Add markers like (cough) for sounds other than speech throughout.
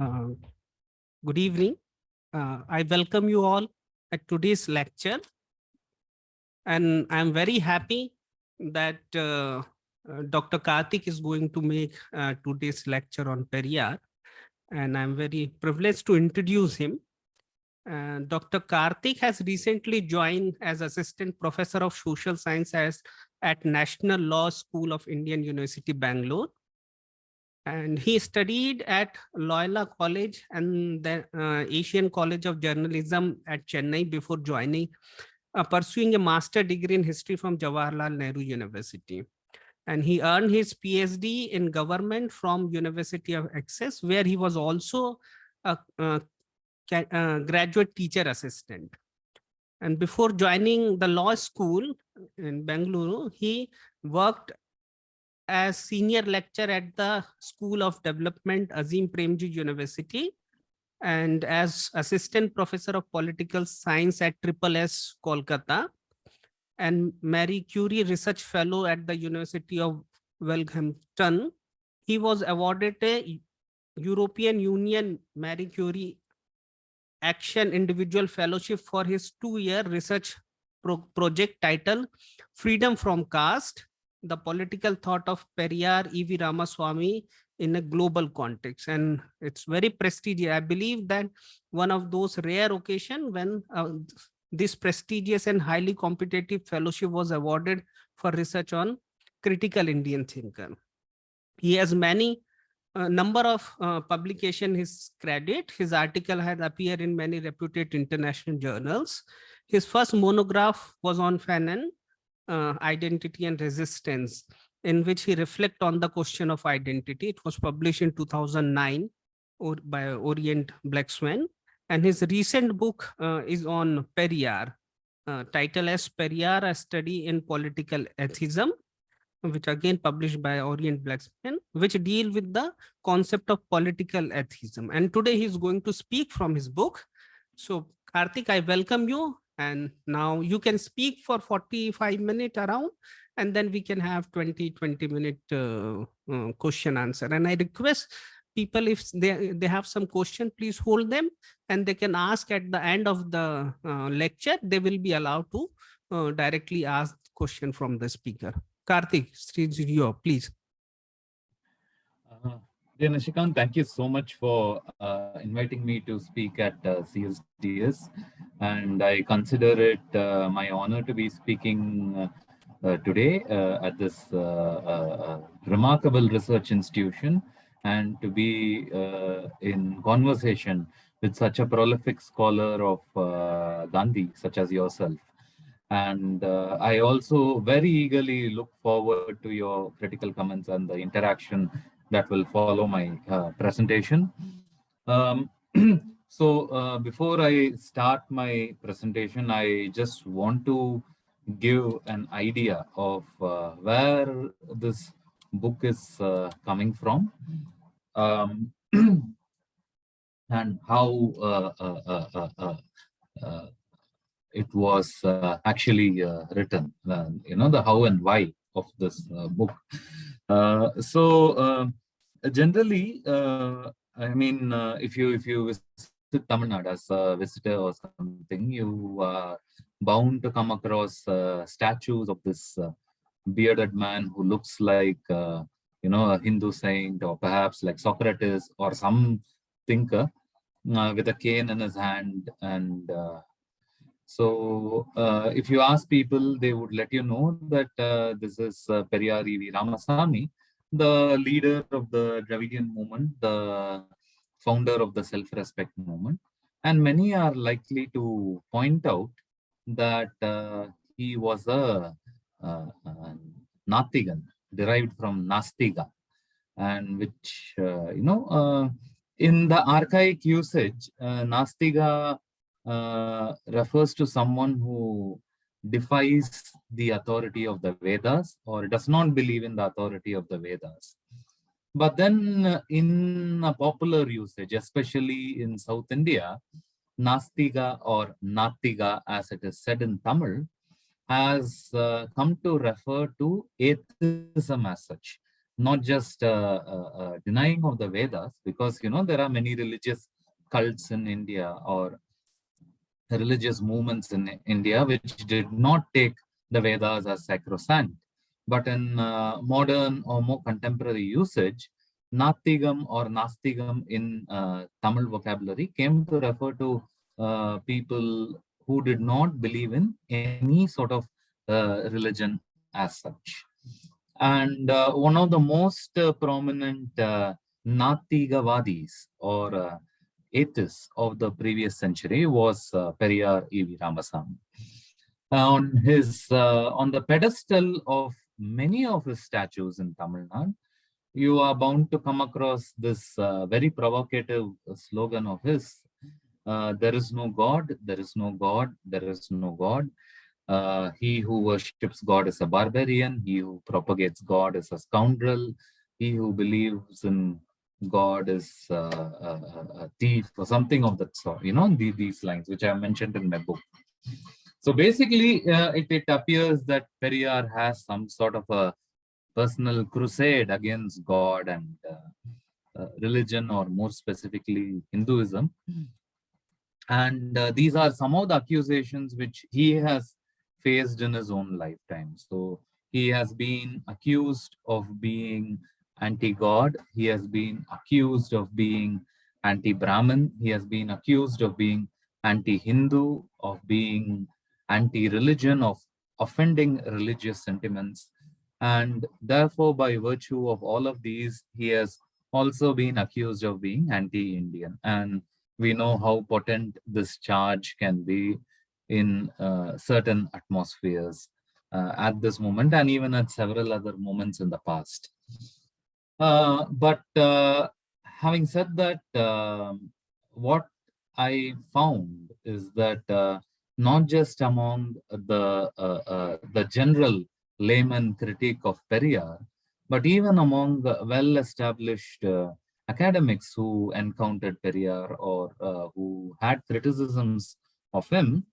Uh, good evening. Uh, I welcome you all at today's lecture. And I'm very happy that uh, uh, Dr. Karthik is going to make uh, today's lecture on Periyar. And I'm very privileged to introduce him. Dr. Karthik has recently joined as Assistant Professor of Social Science at National Law School of Indian University, Bangalore and he studied at Loyola College and the uh, Asian College of Journalism at Chennai before joining, uh, pursuing a master degree in history from Jawaharlal Nehru University. And he earned his PhD in government from University of Essex, where he was also a, a, a graduate teacher assistant. And before joining the law school in Bangalore, he worked as senior lecturer at the School of Development, Azim Premji University, and as assistant professor of political science at Triple S Kolkata, and Marie Curie Research Fellow at the University of Wolverhampton. He was awarded a European Union Marie Curie Action Individual Fellowship for his two-year research pro project title, Freedom from Caste, the political thought of Periyar E.V. Ramaswamy in a global context. And it's very prestigious. I believe that one of those rare occasion when uh, this prestigious and highly competitive fellowship was awarded for research on critical Indian thinker. He has many uh, number of uh, publication his credit. His article has appeared in many reputed international journals. His first monograph was on Fanon uh, identity and resistance in which he reflect on the question of identity. It was published in 2009 or by Orient Black Swan. And his recent book uh, is on Periyar, uh, title as Periyar, a study in political atheism, which again published by Orient Black Swan, which deal with the concept of political atheism. And today he's going to speak from his book. So Karthik, I welcome you and now you can speak for 45 minutes around, and then we can have 20, 20 minute uh, uh, question answer. And I request people if they, they have some question, please hold them and they can ask at the end of the uh, lecture, they will be allowed to uh, directly ask question from the speaker. Karthik, Srijiyo, please. Uh, Dear Nishikant, thank you so much for uh, inviting me to speak at uh, CSDS. And I consider it uh, my honor to be speaking uh, uh, today uh, at this remarkable research institution and to be in conversation with such a prolific scholar of Gandhi, such as yourself. And I also very eagerly look forward to your critical comments and the interaction that will follow my uh, presentation. Um, (clears throat) so uh, before I start my presentation, I just want to give an idea of uh, where this book is uh, coming from um, (clears throat) and how uh, uh, it was actually written, you know, the how and why of this book. so generally, uh, I mean, uh, if you if you visit Tamil Nadu as a visitor or something, you are bound to come across uh, statues of this uh, bearded man who looks like uh, you know a Hindu saint or perhaps like Socrates or some thinker uh, with a cane in his hand and so if you ask people, they would let you know that this is uh, Periyar E.V. Ramaswamy, the leader of the Dravidian movement, the founder of the self-respect movement. And many are likely to point out that uh, he was a, uh, uh, Natigan, derived from Nastiga, and which, uh, you know, uh, in the archaic usage, uh, Nastiga refers to someone who defies the authority of the Vedas or does not believe in the authority of the Vedas. But then uh, in a popular usage, especially in South India, Nastiga or Natiga, as it is said in Tamil, has uh, come to refer to atheism as such, not just uh, uh, uh, denying of the Vedas, because you know there are many religious cults in India or religious movements in India which did not take the Vedas as sacrosanct. But in uh, modern or more contemporary usage, Natigam or Nastigam in uh, Tamil vocabulary came to refer to uh, people who did not believe in any sort of uh, religion as such. And uh, one of the most uh, prominent Natigavadis or atheists of the previous century was uh, Periyar E.V. Ramasamy. On his on the pedestal of many of his statues in Tamil Nadu, you are bound to come across this uh, very provocative slogan of his. Uh, there is no God, there is no God, there is no God. Uh, he who worships God is a barbarian. He who propagates God is a scoundrel. He who believes in God is uh, a, thief or something of that sort. You know, the, these lines, which I mentioned in my book. So basically, uh, it, it appears that Periyar has some sort of a personal crusade against God and uh, uh, religion, or more specifically, Hinduism. And uh, these are some of the accusations which he has faced in his own lifetime. So he has been accused of being anti-God. He has been accused of being anti-Brahmin. He has been accused of being anti-Hindu, of being anti-religion, of offending religious sentiments. And therefore, by virtue of all of these, he has also been accused of being anti-Indian. And we know how potent this charge can be in uh, certain atmospheres uh, at this moment and even at several other moments in the past. Uh, but uh, having said that, um, what I found is that uh, not just among the uh, the general layman critique of Periyar, but even among well-established academics who encountered Periyar or who had criticisms of him,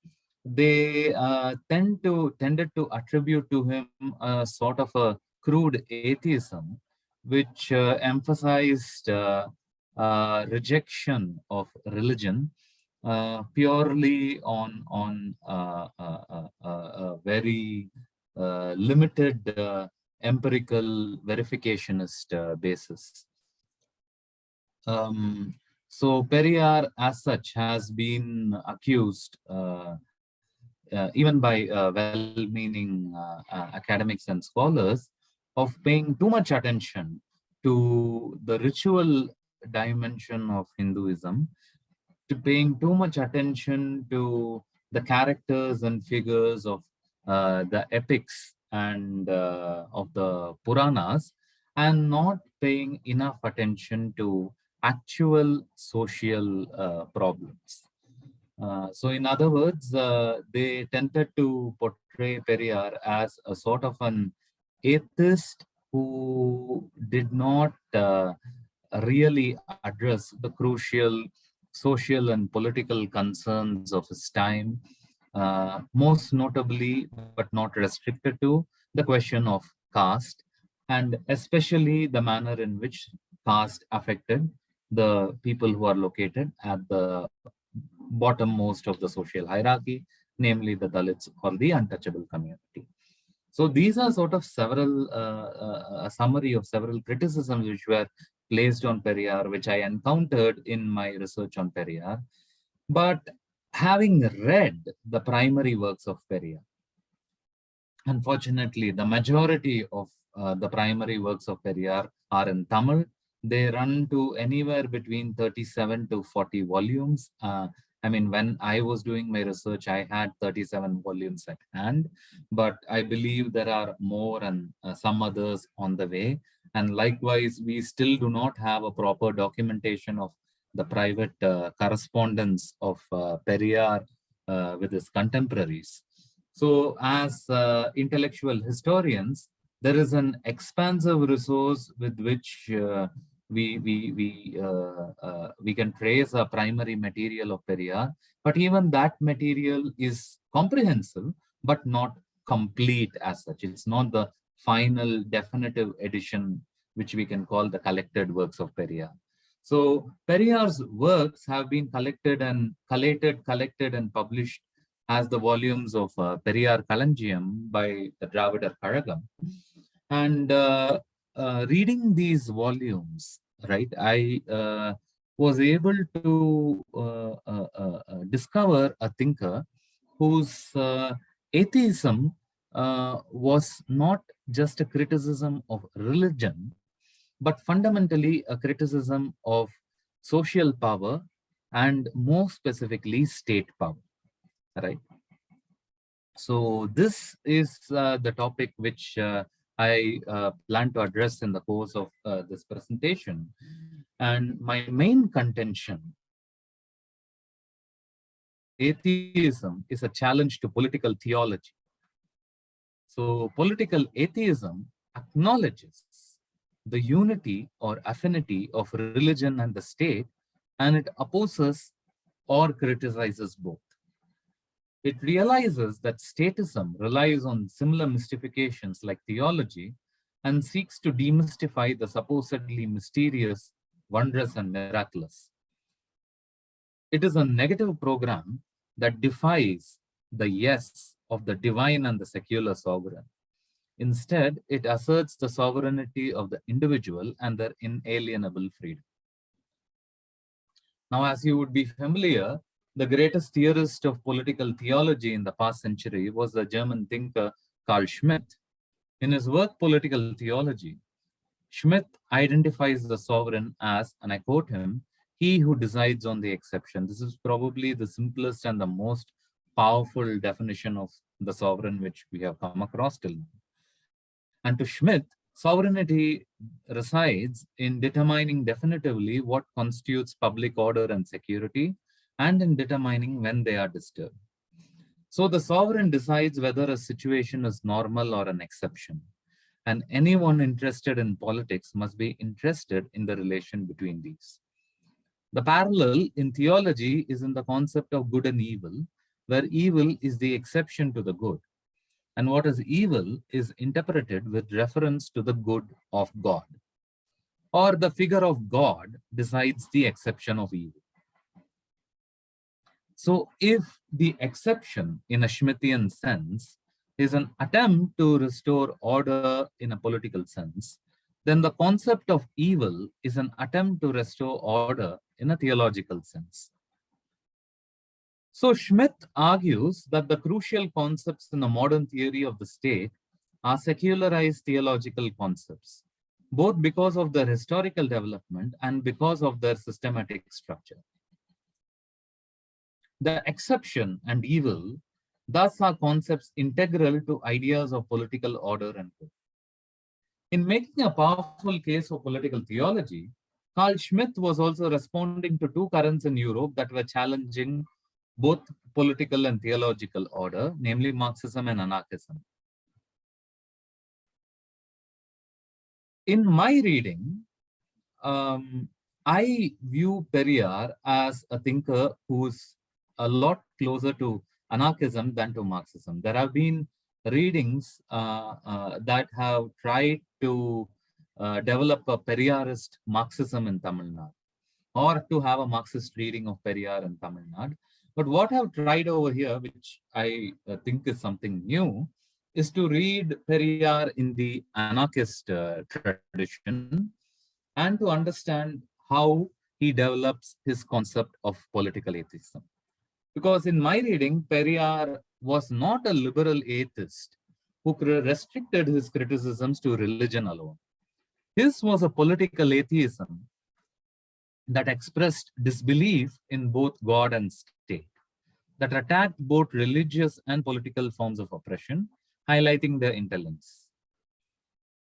they uh, tend to tended to attribute to him a sort of a crude atheism, which uh, emphasized uh, uh rejection of religion uh, purely on on uh, a very limited empirical verificationist basis. Um, so Periyar as such has been accused uh, even by uh, well-meaning uh, academics and scholars, of paying too much attention to the ritual dimension of Hinduism, to paying too much attention to the characters and figures of uh, the epics and uh, of the Puranas, and not paying enough attention to actual social uh, problems. Uh, so in other words, uh, they tended to portray Periyar as a sort of an atheist who did not uh, really address the crucial social and political concerns of his time, uh, most notably, but not restricted to, the question of caste, and especially the manner in which caste affected the people who are located at the bottommost of the social hierarchy, namely the Dalits or the untouchable community. So these are sort of several, uh, uh, a summary of several criticisms which were placed on Periyar, which I encountered in my research on Periyar. But having read the primary works of Periyar, unfortunately, the majority of uh, the primary works of Periyar are in Tamil. They run to anywhere between 37 to 40 volumes. Uh, I mean, when I was doing my research, I had 37 volumes at hand, but I believe there are more and uh, some others on the way. And likewise, we still do not have a proper documentation of the private uh, correspondence of uh, Periyar uh, with his contemporaries. So as uh, intellectual historians, there is an expansive resource with which uh, we we we uh, uh, we can trace a primary material of Periyar, but even that material is comprehensive but not complete as such. It's not the final definitive edition which we can call the collected works of Periyar. So Periyar's works have been collected and collated, collected and published as the volumes of uh, Periyar Kalanjiyam by the Dravidar Kazhagam. And uh, uh, reading these volumes, right, I uh, was able to uh, uh, uh, discover a thinker whose atheism was not just a criticism of religion, but fundamentally a criticism of social power and more specifically state power right? So this is the topic which i uh, plan to address in the course of uh, this presentation and my main contention atheism is a challenge to political theology so political atheism acknowledges the unity or affinity of religion and the state, and it opposes or criticizes both. It realizes that statism relies on similar mystifications like theology and seeks to demystify the supposedly mysterious, wondrous, and miraculous. It is a negative program that defies the yes of the divine and the secular sovereign. Instead, it asserts the sovereignty of the individual and their inalienable freedom. Now, as you would be familiar, the greatest theorist of political theology in the past century was the German thinker Carl Schmitt. In his work, Political Theology, Schmitt identifies the sovereign as, and I quote him, he who decides on the exception. This is probably the simplest and the most powerful definition of the sovereign which we have come across till now. And to Schmitt, sovereignty resides in determining definitively what constitutes public order and security, and in determining when they are disturbed. So the sovereign decides whether a situation is normal or an exception. And anyone interested in politics must be interested in the relation between these. The parallel in theology is in the concept of good and evil, where evil is the exception to the good and what is evil is interpreted with reference to the good of God. Or the figure of God decides the exception of evil. So if the exception in a Schmittian sense is an attempt to restore order in a political sense, then the concept of evil is an attempt to restore order in a theological sense. So Schmitt argues that the crucial concepts in the modern theory of the state are secularized theological concepts, both because of their historical development and because of their systematic structure. The exception and evil thus are concepts integral to ideas of political order and good. In making a powerful case for political theology, Carl Schmitt was also responding to two currents in Europe that were challenging both political and theological order, namely Marxism and anarchism. In my reading, um, I view Periyar as a thinker who's a lot closer to anarchism than to Marxism. There have been readings uh, uh, that have tried to uh, develop a Periyarist Marxism in Tamil Nadu or to have a Marxist reading of Periyar in Tamil Nadu. But what I've tried over here, which I uh, think is something new, is to read Periyar in the anarchist uh, tradition and to understand how he develops his concept of political atheism. Because in my reading, Periyar was not a liberal atheist who restricted his criticisms to religion alone. His was a political atheism that expressed disbelief in both God and state, that attacked both religious and political forms of oppression, highlighting their interlinks.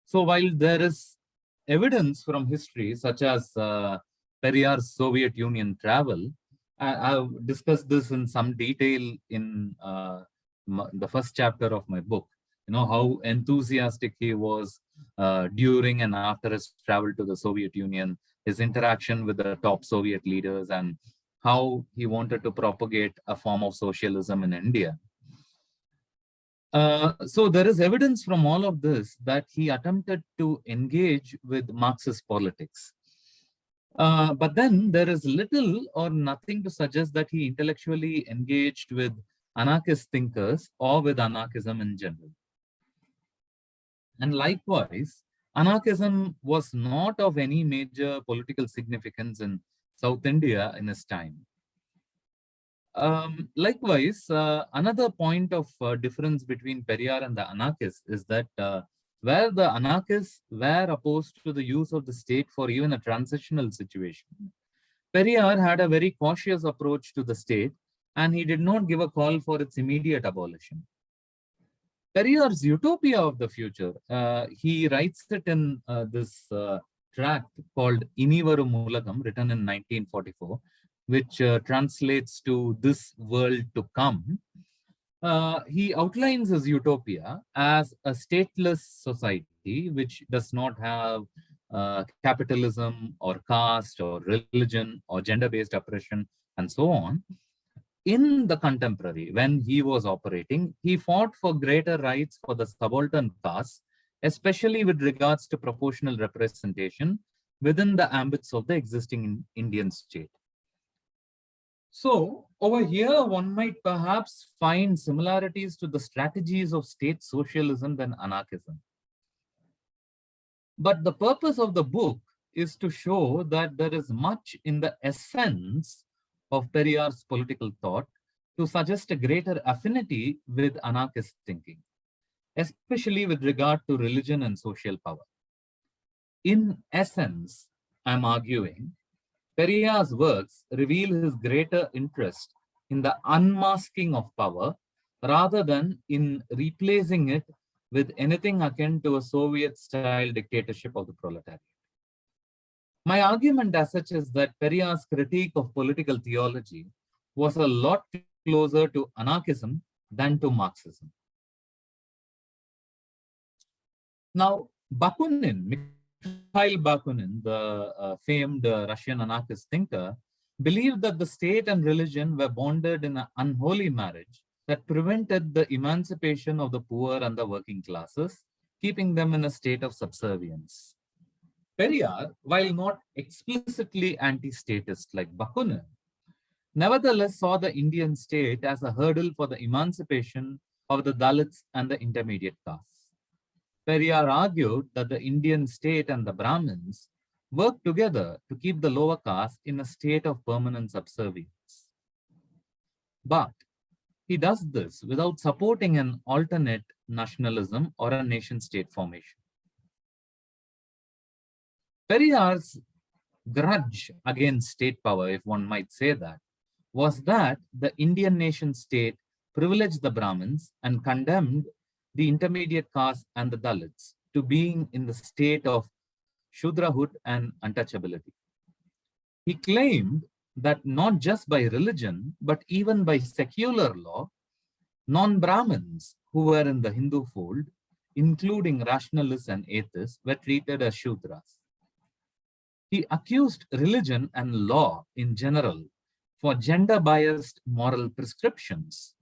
So while there is evidence from history, such as uh, Periyar's Soviet Union travel, I, have discussed this in some detail in uh, the first chapter of my book. You know, how enthusiastic he was uh, during and after his travel to the Soviet Union, his interaction with the top Soviet leaders and how he wanted to propagate a form of socialism in India. Uh, so there is evidence from all of this that he attempted to engage with Marxist politics. Uh, but then there is little or nothing to suggest that he intellectually engaged with anarchist thinkers or with anarchism in general. And likewise, anarchism was not of any major political significance in South India in his time. Um, likewise, uh, another point of uh, difference between Periyar and the anarchists is that uh, where the anarchists were opposed to the use of the state for even a transitional situation, Periyar had a very cautious approach to the state and he did not give a call for its immediate abolition. Periyar's utopia of the future, uh, he writes it in uh, this uh, tract called Inivarum Ulagam, written in 1944, which uh, translates to this world to come. Uh, he outlines his utopia as a stateless society which does not have uh, capitalism or caste or religion or gender-based oppression and so on, in the contemporary, when he was operating, he fought for greater rights for the subaltern castes, especially with regards to proportional representation within the ambits of the existing Indian state. So over here, one might perhaps find similarities to the strategies of state socialism than anarchism. But the purpose of the book is to show that there is much in the essence of Periyar's political thought to suggest a greater affinity with anarchist thinking, especially with regard to religion and social power. In essence, I'm arguing, Periyar's works reveal his greater interest in the unmasking of power rather than in replacing it with anything akin to a Soviet-style dictatorship of the proletariat. My argument as such is that Periyar's critique of political theology was a lot closer to anarchism than to Marxism. Now, Bakunin, Mikhail Bakunin, the uh, famed uh, Russian anarchist thinker, believed that the state and religion were bonded in an unholy marriage that prevented the emancipation of the poor and the working classes, keeping them in a state of subservience. Periyar, while not explicitly anti-statist like Bakunin, nevertheless saw the Indian state as a hurdle for the emancipation of the Dalits and the intermediate castes. Periyar argued that the Indian state and the Brahmins worked together to keep the lower caste in a state of permanent subservience. But he does this without supporting an alternate nationalism or a nation state formation. Periyar's grudge against state power, if one might say that, was that the Indian nation state privileged the Brahmins and condemned the intermediate caste and the Dalits to being in the state of Shudrahood and untouchability. He claimed that not just by religion, but even by secular law, non-Brahmins who were in the Hindu fold, including rationalists and atheists, were treated as Shudras. He accused religion and law in general for gender-biased moral prescriptions,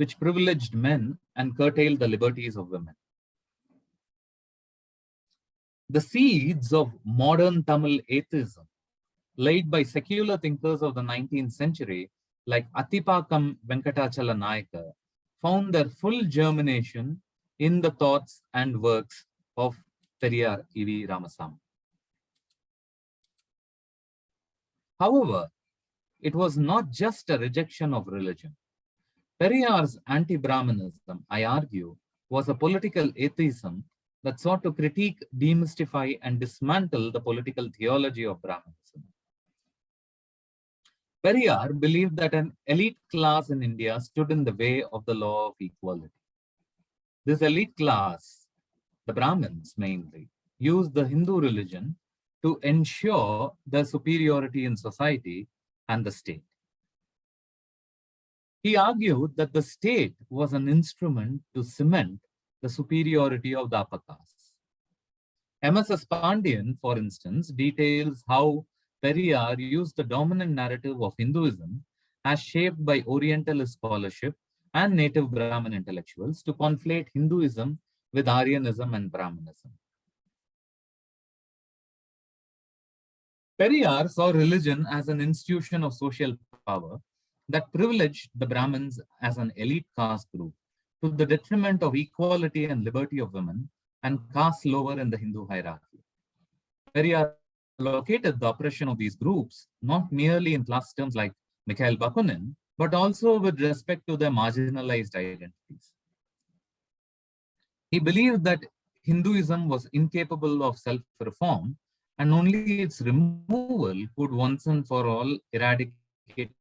which privileged men and curtailed the liberties of women. The seeds of modern Tamil atheism laid by secular thinkers of the 19th century like Atipakam Venkatachala Nayaka found their full germination in the thoughts and works of Periyar E.V. Ramasamy. However, it was not just a rejection of religion. Periyar's anti-Brahmanism, I argue, was a political atheism that sought to critique, demystify, and dismantle the political theology of Brahmanism. Periyar believed that an elite class in India stood in the way of the law of equality. This elite class, the Brahmins mainly, used the Hindu religion to ensure their superiority in society and the state. He argued that the state was an instrument to cement the superiority of the upper castes. M.S.S. Pandian, for instance, details how Periyar used the dominant narrative of Hinduism as shaped by Orientalist scholarship and native Brahmin intellectuals to conflate Hinduism with Aryanism and Brahmanism. Periyar saw religion as an institution of social power that privileged the Brahmins as an elite caste group to the detriment of equality and liberty of women and caste lower in the Hindu hierarchy. Periyar located the oppression of these groups not merely in class terms like Mikhail Bakunin, but also with respect to their marginalized identities. He believed that Hinduism was incapable of self-reform and only its removal could once and for all eradicate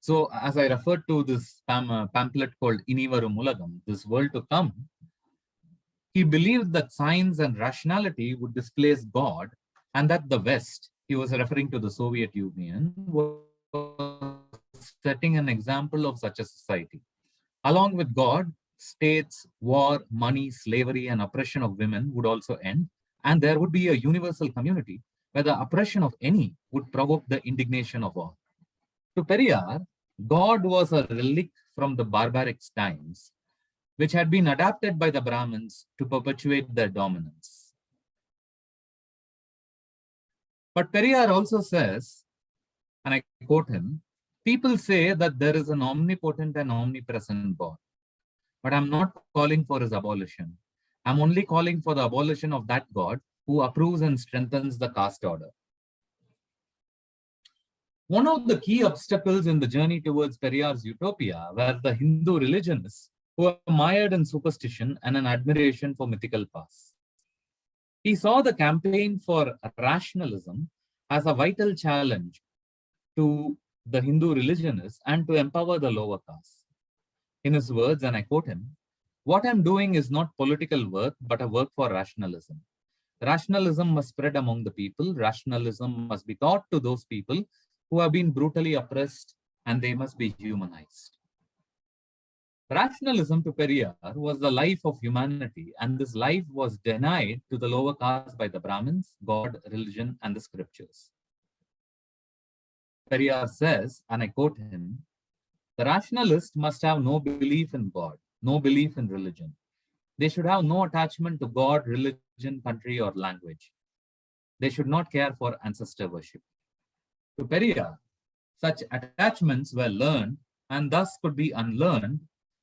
So as I referred to this uh, pamphlet called Inivarum Ulagam, this world to come, he believed that science and rationality would displace God and that the West, he was referring to the Soviet Union, was setting an example of such a society. Along with God, states, war, money, slavery, and oppression of women would also end, and there would be a universal community where the oppression of any would provoke the indignation of all. To Periyar, God was a relic from the barbaric times, which had been adapted by the Brahmins to perpetuate their dominance. But Periyar also says, and I quote him, people say that there is an omnipotent and omnipresent God but I'm not calling for his abolition. I'm only calling for the abolition of that God who approves and strengthens the caste order. One of the key obstacles in the journey towards Periyar's utopia were the Hindu religionists who were mired in superstition and an admiration for mythical past. He saw the campaign for rationalism as a vital challenge to the Hindu religionists and to empower the lower caste in his words, and I quote him, what I'm doing is not political work, but a work for rationalism. Rationalism must spread among the people. Rationalism must be taught to those people who have been brutally oppressed and they must be humanized. Rationalism to Periyar was the life of humanity and this life was denied to the lower caste by the Brahmins, God, religion, and the scriptures. Periyar says, and I quote him, the rationalist must have no belief in God, no belief in religion. They should have no attachment to God, religion, country, or language. They should not care for ancestor worship. To Periyar, such attachments were learned and thus could be unlearned,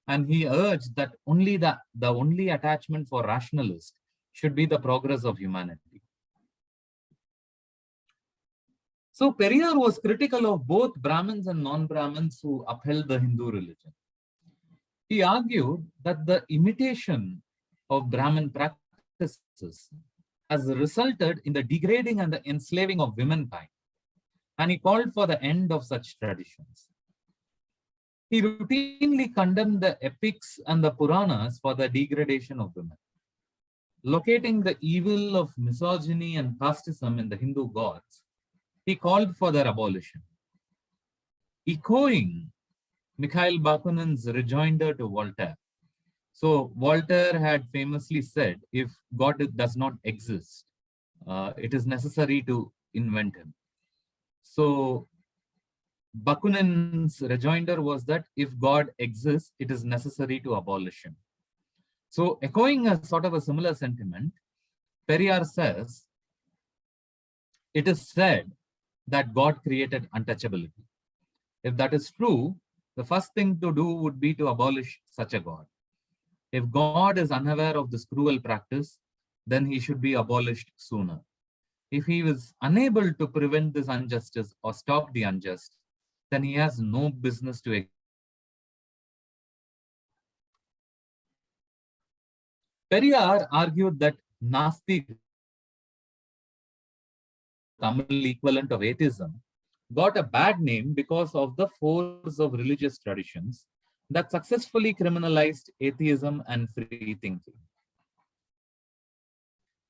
and he urged that only the, the only attachment for rationalists should be the progress of humanity. So Periyar was critical of both Brahmins and non-Brahmins who upheld the Hindu religion. He argued that the imitation of Brahmin practices has resulted in the degrading and the enslaving of womankind, and he called for the end of such traditions. He routinely condemned the epics and the Puranas for the degradation of women. Locating the evil of misogyny and casteism in the Hindu gods, he called for their abolition. Echoing Mikhail Bakunin's rejoinder to Voltaire. So Voltaire had famously said, if God does not exist, uh, it is necessary to invent him. So Bakunin's rejoinder was that if God exists, it is necessary to abolish him. So echoing a sort of a similar sentiment, Periyar says, it is said that God created untouchability. If that is true, the first thing to do would be to abolish such a God. If God is unaware of this cruel practice, then he should be abolished sooner. If he is unable to prevent this injustice or stop the unjust, then he has no business to Periyar argued that Nasti Tamil equivalent of atheism, got a bad name because of the force of religious traditions that successfully criminalized atheism and free thinking.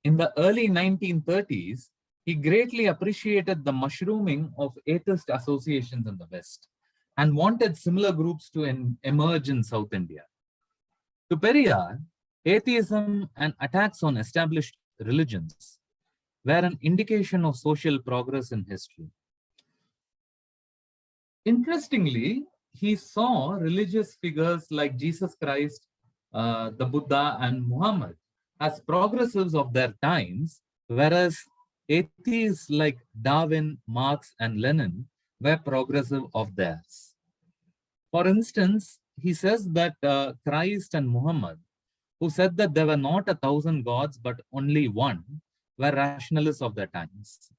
In the early 1930s, he greatly appreciated the mushrooming of atheist associations in the West and wanted similar groups to emerge in South India. To Periyar, atheism and attacks on established religions were an indication of social progress in history. Interestingly, he saw religious figures like Jesus Christ, uh, the Buddha, and Muhammad as progressives of their times, whereas atheists like Darwin, Marx, and Lenin were progressive of theirs. For instance, he says that uh, Christ and Muhammad, who said that there were not a thousand gods, but only one, were rationalists of their times.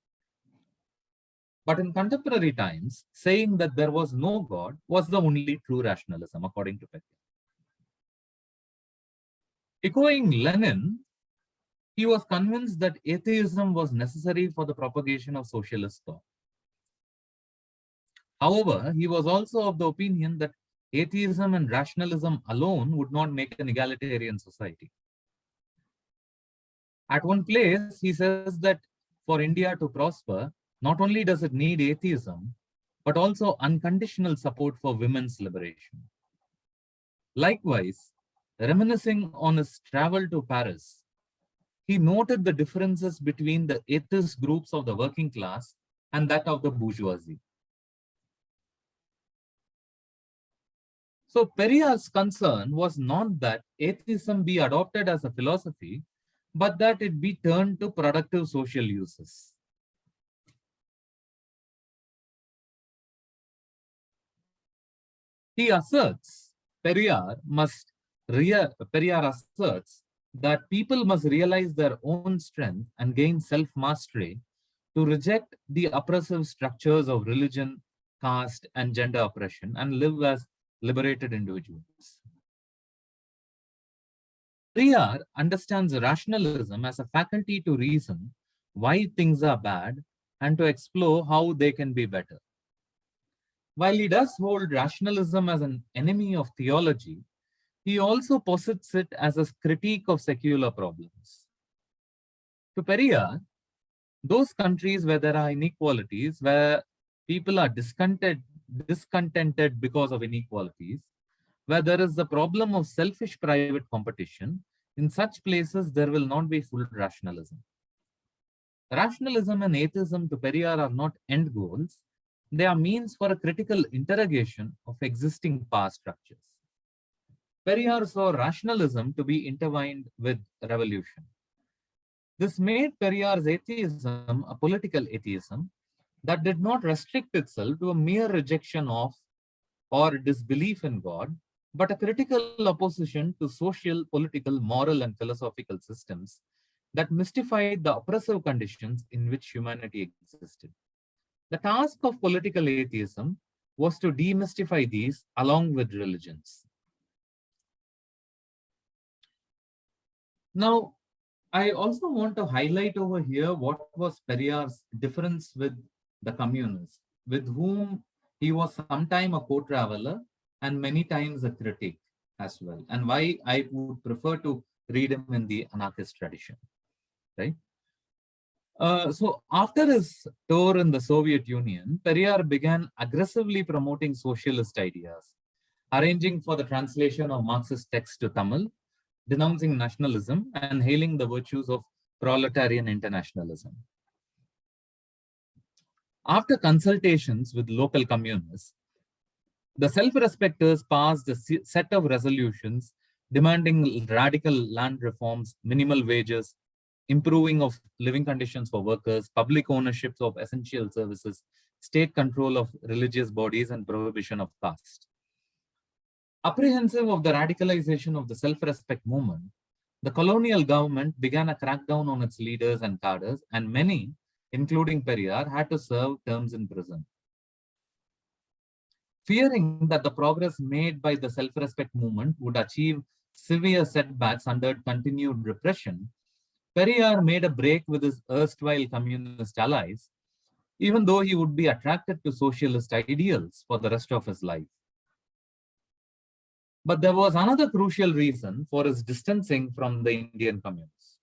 But in contemporary times, saying that there was no God was the only true rationalism, according to Peck. Echoing Lenin, he was convinced that atheism was necessary for the propagation of socialist thought. However, he was also of the opinion that atheism and rationalism alone would not make an egalitarian society. At one place, he says that for India to prosper, not only does it need atheism, but also unconditional support for women's liberation. Likewise, reminiscing on his travel to Paris, he noted the differences between the atheist groups of the working class and that of the bourgeoisie. So Periyar's concern was not that atheism be adopted as a philosophy, but that it be turned to productive social uses. He asserts, Periyar must, Periyar asserts that people must realize their own strength and gain self-mastery to reject the oppressive structures of religion, caste, and gender oppression and live as liberated individuals. Periyar understands rationalism as a faculty to reason why things are bad and to explore how they can be better. While he does hold rationalism as an enemy of theology, he also posits it as a critique of secular problems. To Periyar, those countries where there are inequalities, where people are discontented, discontented because of inequalities, where there is the problem of selfish private competition, in such places there will not be full rationalism. Rationalism and atheism to Periyar are not end goals, they are means for a critical interrogation of existing power structures. Periyar saw rationalism to be intertwined with revolution. This made Periyar's atheism a political atheism that did not restrict itself to a mere rejection of or disbelief in God, but a critical opposition to social, political, moral, and philosophical systems that mystified the oppressive conditions in which humanity existed. The task of political atheism was to demystify these along with religions. Now, I also want to highlight over here what was Periyar's difference with the communists, with whom he was sometime a co-traveler and many times a critic as well, and why I would prefer to read him in the anarchist tradition, right? Uh, so after his tour in the Soviet Union, Periyar began aggressively promoting socialist ideas, arranging for the translation of Marxist texts to Tamil, denouncing nationalism and hailing the virtues of proletarian internationalism. After consultations with local communists, the self-respecters passed a set of resolutions demanding radical land reforms, minimal wages, improving of living conditions for workers, public ownerships of essential services, state control of religious bodies, and prohibition of caste. Apprehensive of the radicalization of the self-respect movement, the colonial government began a crackdown on its leaders and cadres, and many, including Periyar, had to serve terms in prison. Fearing that the progress made by the self-respect movement would achieve severe setbacks under continued repression, Periyar made a break with his erstwhile communist allies, even though he would be attracted to socialist ideals for the rest of his life. But there was another crucial reason for his distancing from the Indian communists.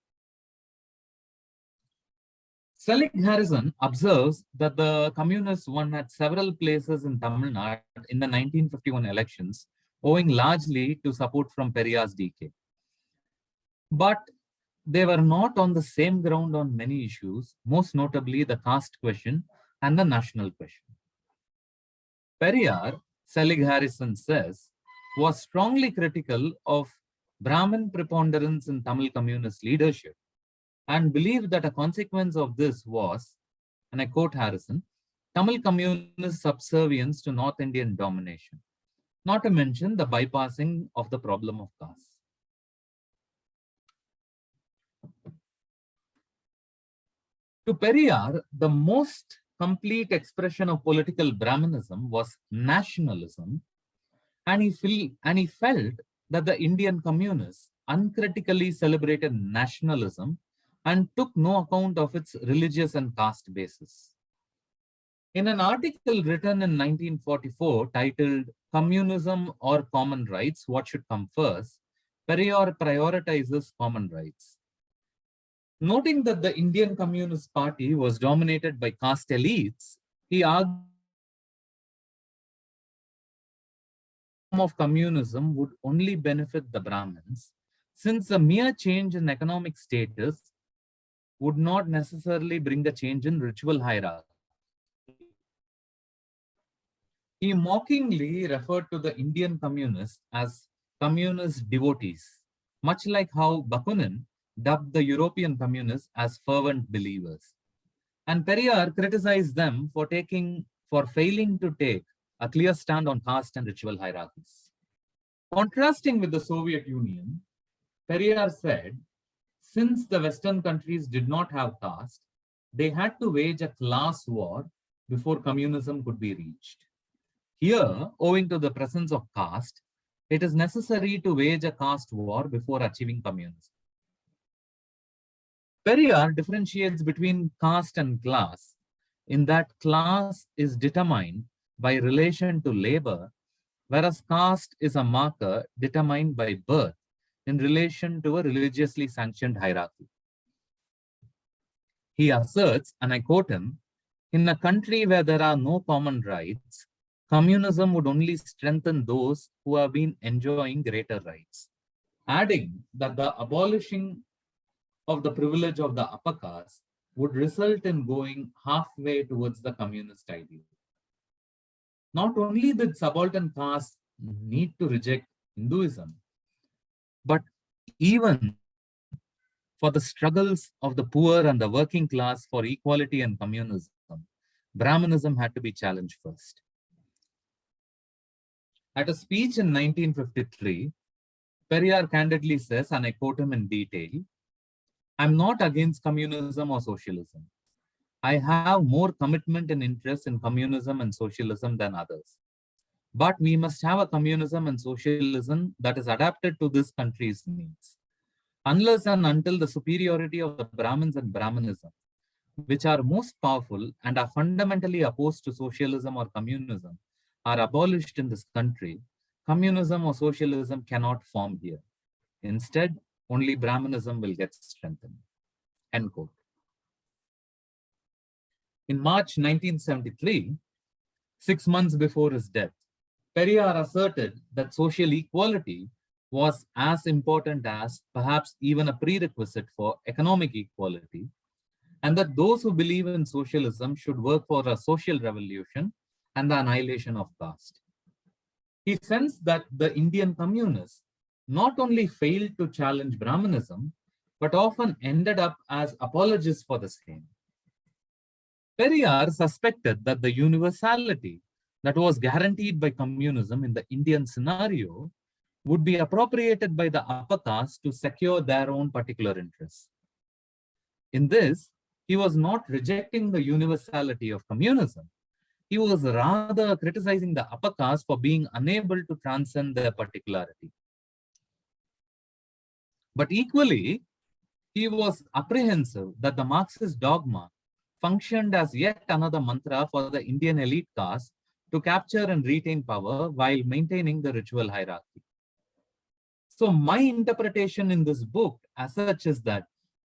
Selig Harrison observes that the communists won at several places in Tamil Nadu in the 1951 elections, owing largely to support from Periyar's DK. But they were not on the same ground on many issues, most notably the caste question and the national question. Periyar, Selig Harrison says, was strongly critical of Brahmin preponderance in Tamil communist leadership and believed that a consequence of this was, and I quote Harrison, Tamil communist subservience to North Indian domination, not to mention the bypassing of the problem of caste. To Periyar, the most complete expression of political Brahmanism was nationalism, and he, feel, and he felt that the Indian communists uncritically celebrated nationalism and took no account of its religious and caste basis. In an article written in 1944 titled Communism or Common Rights, What Should Come First, Periyar prioritizes common rights. Noting that the Indian Communist Party was dominated by caste elites, he argued of communism would only benefit the Brahmins, since a mere change in economic status would not necessarily bring a change in ritual hierarchy. He mockingly referred to the Indian communists as communist devotees, much like how Bakunin dubbed the European communists as fervent believers. And Periyar criticized them for taking, for failing to take a clear stand on caste and ritual hierarchies. Contrasting with the Soviet Union, Periyar said, since the Western countries did not have caste, they had to wage a class war before communism could be reached. Here, owing to the presence of caste, it is necessary to wage a caste war before achieving communism. Periyar differentiates between caste and class in that class is determined by relation to labor, whereas caste is a marker determined by birth in relation to a religiously sanctioned hierarchy. He asserts, and I quote him, in a country where there are no common rights, communism would only strengthen those who have been enjoying greater rights, adding that the abolishing of the privilege of the upper caste would result in going halfway towards the communist ideal. Not only did subaltern castes need to reject Hinduism, but even for the struggles of the poor and the working class for equality and communism, Brahmanism had to be challenged first. At a speech in 1953, Periyar candidly says, and I quote him in detail, I'm not against communism or socialism. I have more commitment and interest in communism and socialism than others. But we must have a communism and socialism that is adapted to this country's needs. Unless and until the superiority of the Brahmins and Brahmanism, which are most powerful and are fundamentally opposed to socialism or communism, are abolished in this country, communism or socialism cannot form here. Instead, only Brahmanism will get strengthened. End quote. In March 1973, six months before his death, Periyar asserted that social equality was as important as, perhaps even a prerequisite for economic equality, and that those who believe in socialism should work for a social revolution and the annihilation of caste. He sensed that the Indian communists not only failed to challenge Brahmanism, but often ended up as apologists for the same. Periyar suspected that the universality that was guaranteed by communism in the Indian scenario would be appropriated by the upper caste to secure their own particular interests. In this, he was not rejecting the universality of communism. He was rather criticizing the upper caste for being unable to transcend their particularity. But equally, he was apprehensive that the Marxist dogma functioned as yet another mantra for the Indian elite caste to capture and retain power while maintaining the ritual hierarchy. So my interpretation in this book as such is that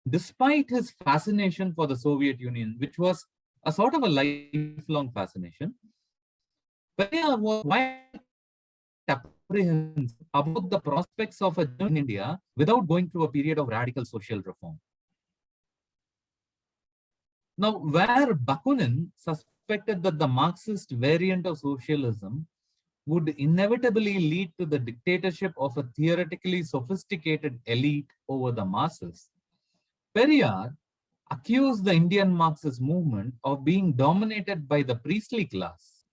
despite his fascination for the Soviet Union, which was a sort of a lifelong fascination, Periyar was quite apprehensive about the prospects of a in India without going through a period of radical social reform. Now, where Bakunin suspected that the Marxist variant of socialism would inevitably lead to the dictatorship of a theoretically sophisticated elite over the masses, Periyar accused the Indian Marxist movement of being dominated by the priestly class.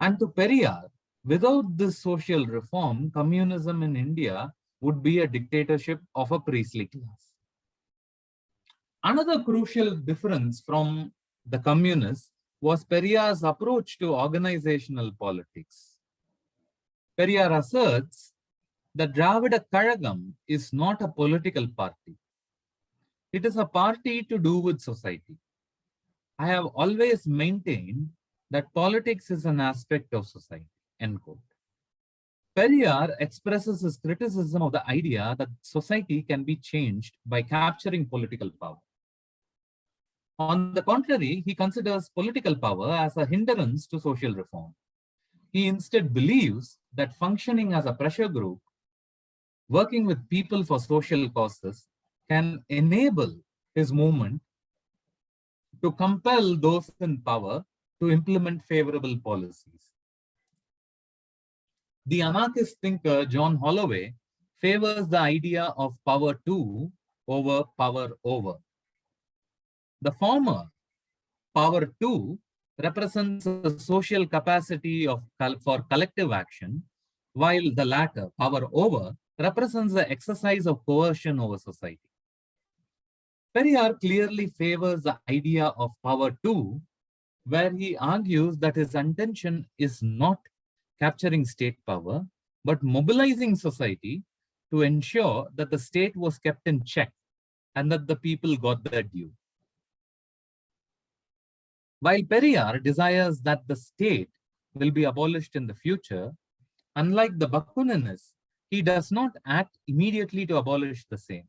And to Periyar, without this social reform, communism in India would be a dictatorship of a priestly class. Another crucial difference from the communists was Periyar's approach to organizational politics. Periyar asserts that Dravida Kazhagam is not a political party. It is a party to do with society. I have always maintained that politics is an aspect of society, end quote. Periyar expresses his criticism of the idea that society can be changed by capturing political power. On the contrary, he considers political power as a hindrance to social reform. He instead believes that functioning as a pressure group, working with people for social causes, can enable his movement to compel those in power to implement favorable policies. The anarchist thinker John Holloway favors the idea of power to over power over. The former, power to, represents a social capacity of for collective action, while the latter, power over, represents the exercise of coercion over society. Periyar clearly favors the idea of power to, where he argues that his intention is not capturing state power, but mobilizing society to ensure that the state was kept in check and that the people got their due. While Periyar desires that the state will be abolished in the future, unlike the Bakuninists, he does not act immediately to abolish the same.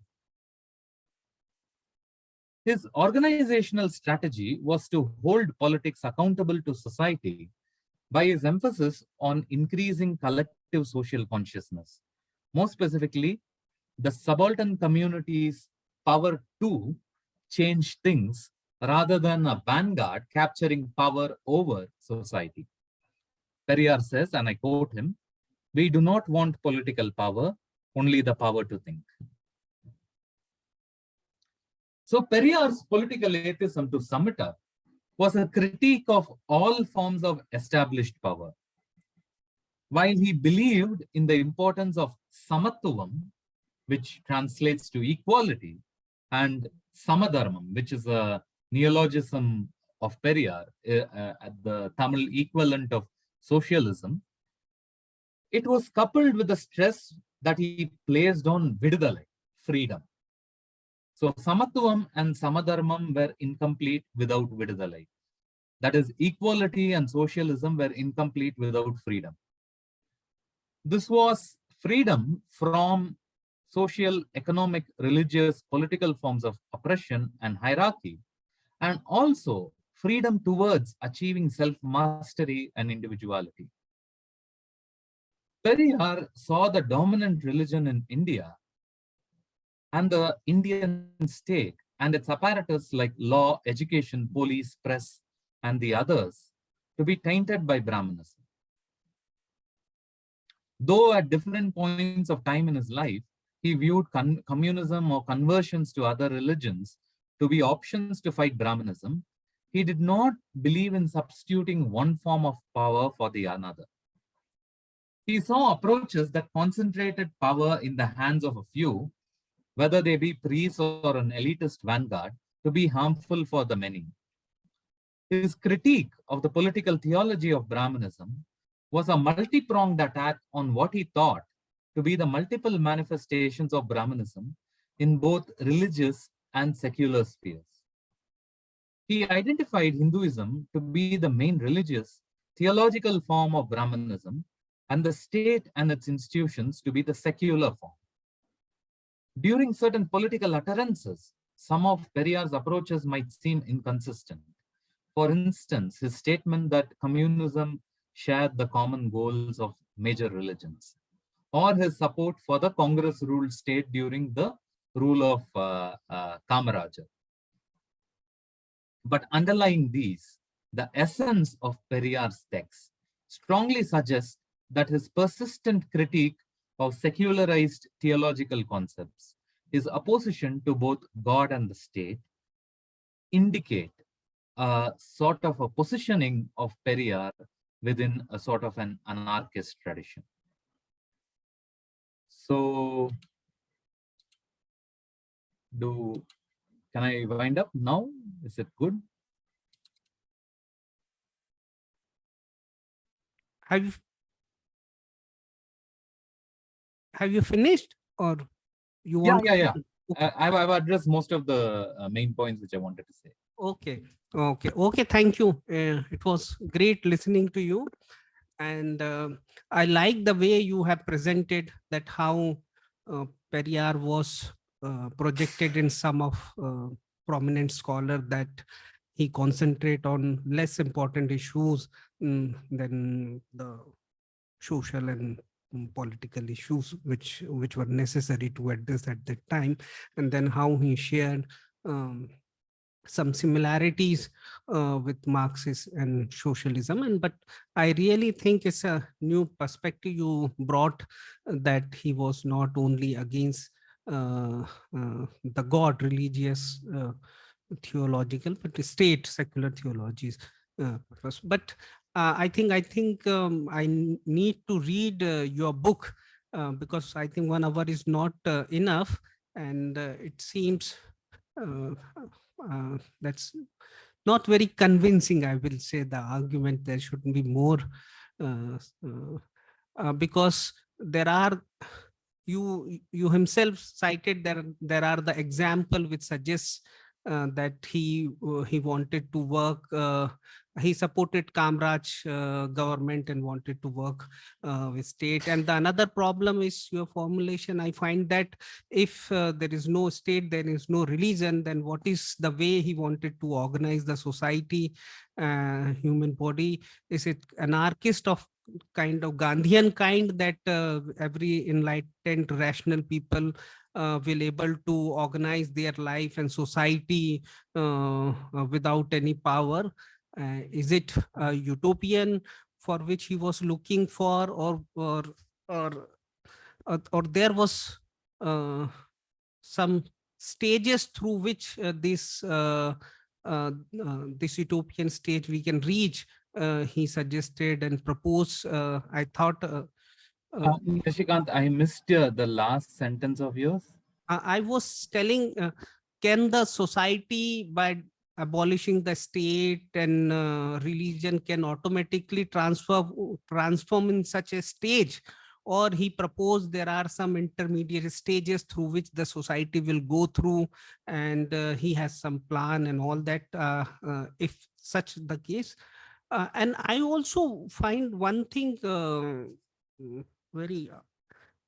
His organizational strategy was to hold politics accountable to society by his emphasis on increasing collective social consciousness. More specifically, the subaltern community's power to change things rather than a vanguard capturing power over society. Periyar says, and I quote him, we do not want political power, only the power to think. So Periyar's political atheism, to sum it up, was a critique of all forms of established power. While he believed in the importance of samatvam, which translates to equality, and samadharmam, which is a neologism of Periyar, uh, uh, the Tamil equivalent of socialism, it was coupled with the stress that he placed on vidudalai, freedom. So samatvam and samadharmam were incomplete without vidudalai. That is, equality and socialism were incomplete without freedom. This was freedom from social, economic, religious, political forms of oppression and hierarchy and also freedom towards achieving self-mastery and individuality. Periyar saw the dominant religion in India and the Indian state and its apparatus like law, education, police, press, and the others to be tainted by Brahmanism. Though at different points of time in his life, he viewed communism or conversions to other religions to be options to fight Brahmanism, he did not believe in substituting one form of power for the another. He saw approaches that concentrated power in the hands of a few, whether they be priests or an elitist vanguard, to be harmful for the many. His critique of the political theology of Brahmanism was a multi-pronged attack on what he thought to be the multiple manifestations of Brahmanism in both religious and secular spheres. He identified Hinduism to be the main religious, theological form of Brahmanism and the state and its institutions to be the secular form. During certain political utterances, some of Periyar's approaches might seem inconsistent. For instance, his statement that communism shared the common goals of major religions, or his support for the Congress-ruled state during the rule of uh, uh, Kamaraja. But underlying these, the essence of Periyar's text strongly suggests that his persistent critique of secularized theological concepts, his opposition to both God and the state, indicate a sort of a positioning of Periyar within a sort of an anarchist tradition. So, do can I wind up now? Is it good? Have you have you finished or you want? yeah, yeah. Okay. Uh, I've, I've addressed most of the uh, main points which I wanted to say. Okay, okay, okay. Thank you. Uh, it was great listening to you, and uh, I like the way you have presented that how uh, Periyar was uh, projected in some of uh, prominent scholar that he concentrate on less important issues mm, than the social and political issues which which were necessary to address at that time and then how he shared um, some similarities uh, with Marxist and socialism. And but I really think it's a new perspective you brought uh, that he was not only against uh, uh, the God religious uh, theological, but the state secular theologies. Uh, but uh, I think I think um, I need to read uh, your book uh, because I think one hour is not uh, enough, and it seems that's not very convincing. I will say the argument there should be more because there are you you himself cited there there are the example which suggests uh, that he uh, he wanted to work uh, he supported Kamraj uh, government and wanted to work with state. And the another problem is your formulation. I find that if there is no state there is no religion then what is the way he wanted to organize the society human body? Is it anarchist of kind of gandhian kind that every enlightened rational people will able to organize their life and society uh, uh, without any power. Uh, is it utopian for which he was looking for or or or or, there was uh, some stages through which uh, this uh, uh, uh, this utopian state we can reach uh, he suggested and proposed uh, i thought uh, uh, Uh, Nishikant, I missed uh, the last sentence of yours. I I was telling, uh, can the society by abolishing the state and uh, religion can automatically transfer transform in such a stage or he proposed there are some intermediate stages through which the society will go through and uh, he has some plan and all that uh, uh, if such the case uh, and i also find one thing uh, mm, very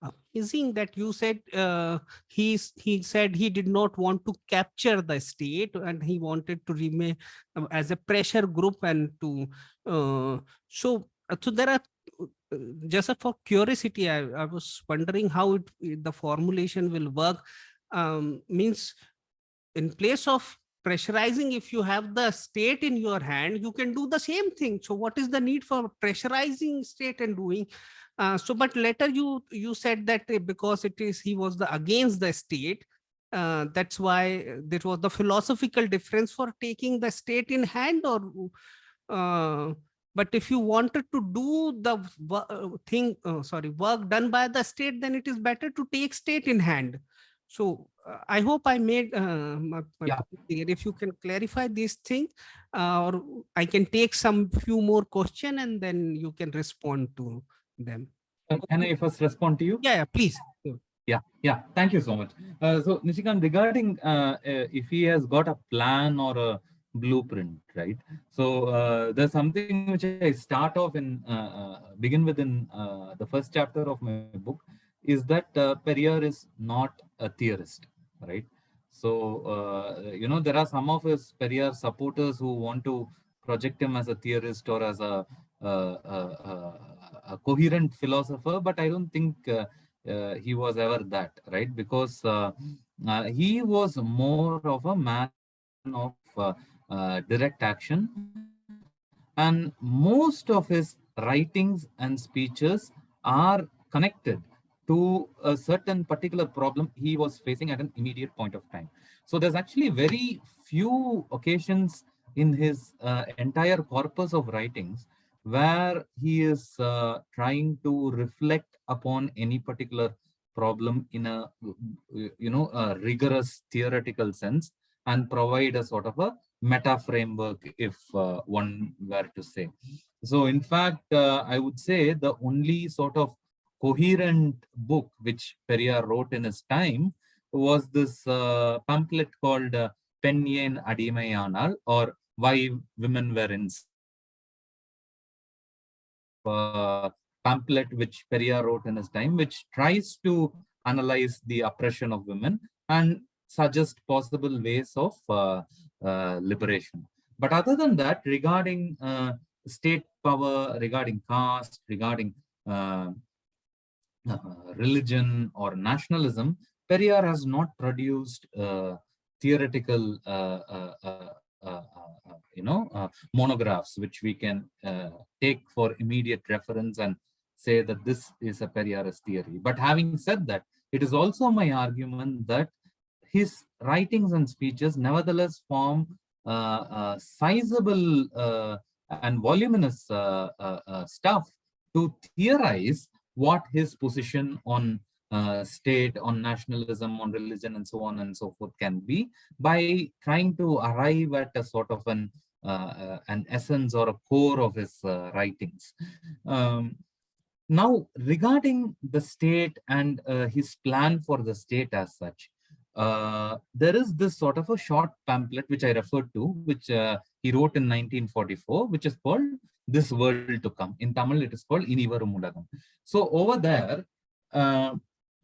amazing that you said uh, he's he said he did not want to capture the state and he wanted to remain uh, as a pressure group and to uh, so uh, so there are uh, just for curiosity I, I was wondering how it the formulation will work. Um, means in place of pressurizing if you have the state in your hand you can do the same thing. So what is the need for pressurizing state and doing uh, so, but later you you said that uh, because it is he was the against the state, uh, that's why there was the philosophical difference for taking the state in hand or. Uh, but if you wanted to do the uh, thing, uh, sorry, work done by the state, then it is better to take state in hand. So uh, I hope I made uh, my, my Yeah. clear. If you can clarify this thing, uh, or I can take some few more question and then you can respond to them. Uh, Can I first respond to you? Yeah, yeah, please. Yeah, yeah. Thank you so much. Uh, so Nishikant, regarding uh, uh, if he has got a plan or a blueprint, right? So uh, there's something which I start off in uh, begin with in uh, the first chapter of my book is that uh, Periyar is not a theorist, right? So uh, you know there are some of his Periyar supporters who want to project him as a theorist or as a uh, uh, uh, a coherent philosopher, but I don't think uh, uh, he was ever that, right? Because uh, he was more of a man of direct action And most of his writings and speeches are connected to a certain particular problem he was facing at an immediate point of time. So there's actually very few occasions in his uh, entire corpus of writings where he is uh, trying to reflect upon any particular problem in a you know a rigorous theoretical sense and provide a sort of a meta framework if uh, one were to say. So in fact uh, i would say the only sort of coherent book which Periyar wrote in his time was this uh, pamphlet called uh, Penyen Adimayanal or Why Women Were in uh, pamphlet which Periyar wrote in his time, which tries to analyze the oppression of women and suggest possible ways of uh, uh, liberation. But other than that, regarding uh, state power, regarding caste, regarding uh, uh, religion or nationalism, Periyar has not produced theoretical, you know, monographs which we can take for immediate reference and say that this is a Periyarist theory. But having said that, it is also my argument that his writings and speeches nevertheless form uh, uh, sizable uh, and voluminous stuff to theorize what his position on uh, state, on nationalism, on religion, and so on and so forth can be by trying to arrive at a sort of an uh, uh, an essence or a core of his uh, writings. Um, now, regarding the state and uh, his plan for the state as such, uh, there is this sort of a short pamphlet which I referred to, which he wrote in 1944, which is called this world to come. In Tamil, it is called Inivarum Ulagam. So over there, uh,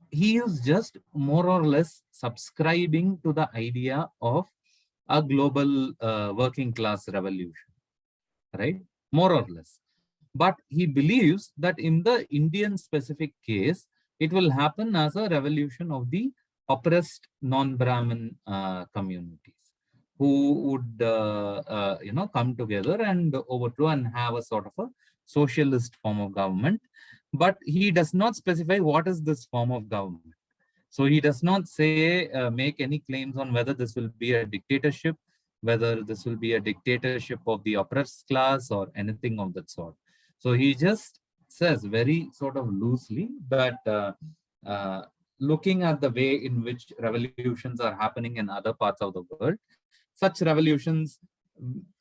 he is just more or less subscribing to the idea of a global uh, working class revolution, right? More or less. But he believes that in the Indian specific case, it will happen as a revolution of the oppressed non-Brahmin uh, communities who would, uh, uh, you know, come together and overthrow and have a sort of a socialist form of government. But he does not specify what is this form of government. So he does not say, uh, make any claims on whether this will be a dictatorship, whether this will be a dictatorship of the oppressed class or anything of that sort. So he just says very sort of loosely but uh, uh, looking at the way in which revolutions are happening in other parts of the world, such revolutions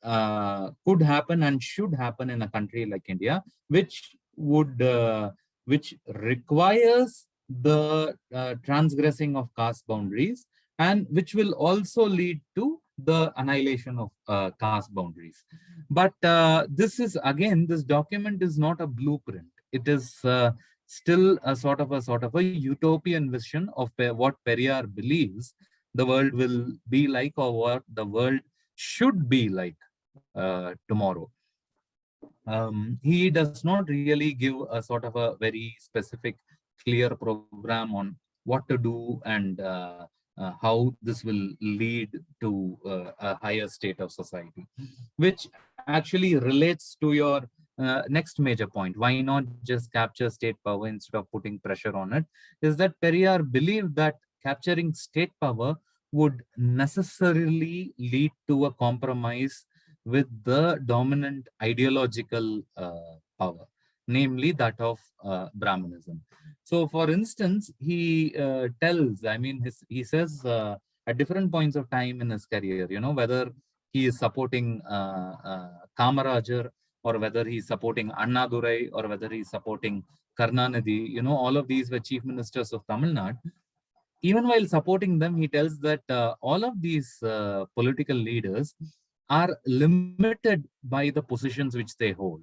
uh, could happen and should happen in a country like India, which would uh, which requires the uh, transgressing of caste boundaries and which will also lead to the annihilation of uh, caste boundaries. But uh, this is again, this document is not a blueprint. It is uh, still a sort of a sort of a utopian vision of what Periyar believes the world will be like or what the world should be like uh, tomorrow. Um, he does not really give a sort of a very specific, clear program on what to do and uh, uh, how this will lead to uh, a higher state of society, which actually relates to your uh, next major point. Why not just capture state power instead of putting pressure on it? Is that Periyar believed that capturing state power would necessarily lead to a compromise with the dominant ideological uh, power, namely that of uh, Brahmanism. So, for instance, he uh, tells, I mean, his, he says uh, at different points of time in his career, you know, whether he is supporting uh, uh, Kamarajar or whether he's supporting Annadurai or whether he's supporting Karunanidhi, you know, all of these were chief ministers of Tamil Nadu even while supporting them, he tells that uh, all of these political leaders are limited by the positions which they hold,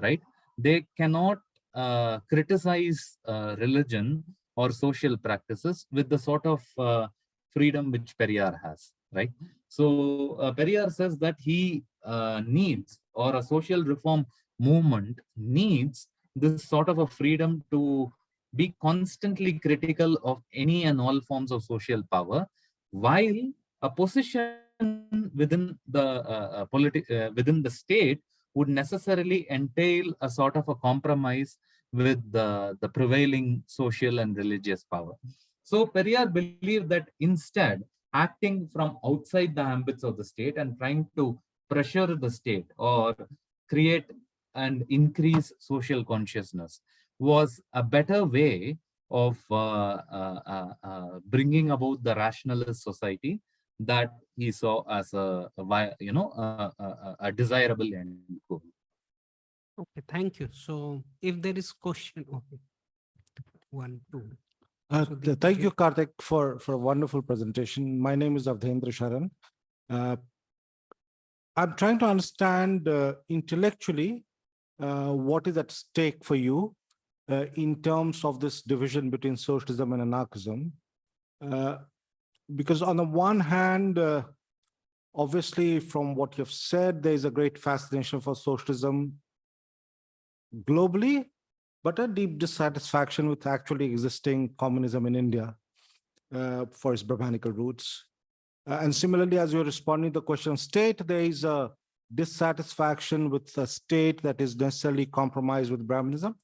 right? They cannot uh, criticize uh, religion or social practices with the sort of uh, freedom which Periyar has, right? So uh, Periyar says that he needs or a social reform movement needs this sort of a freedom to be constantly critical of any and all forms of social power, while a position within the uh, uh, uh, within the state would necessarily entail a sort of a compromise with the, the prevailing social and religious power. So Periyar believed that instead, acting from outside the ambits of the state and trying to pressure the state or create and increase social consciousness was a better way of uh, uh, uh, uh, bringing about the rationalist society that he saw as a, a you know a, a, a desirable end goal. Okay, thank you. So if there is question, okay. One, two. Uh, So the- Thank you, Karthik, for, for a wonderful presentation. My name is Awadhendra Sharan. Uh, I'm trying to understand uh, intellectually uh, what is at stake for you uh, in terms of this division between socialism and anarchism. Because on the one hand, uh, obviously, from what you've said, there is a great fascination for socialism globally, but a deep dissatisfaction with actually existing communism in India uh, for its Brahmanical roots. Uh, and similarly, as you're responding to the question of state, there is a dissatisfaction with a state that is necessarily compromised with Brahmanism.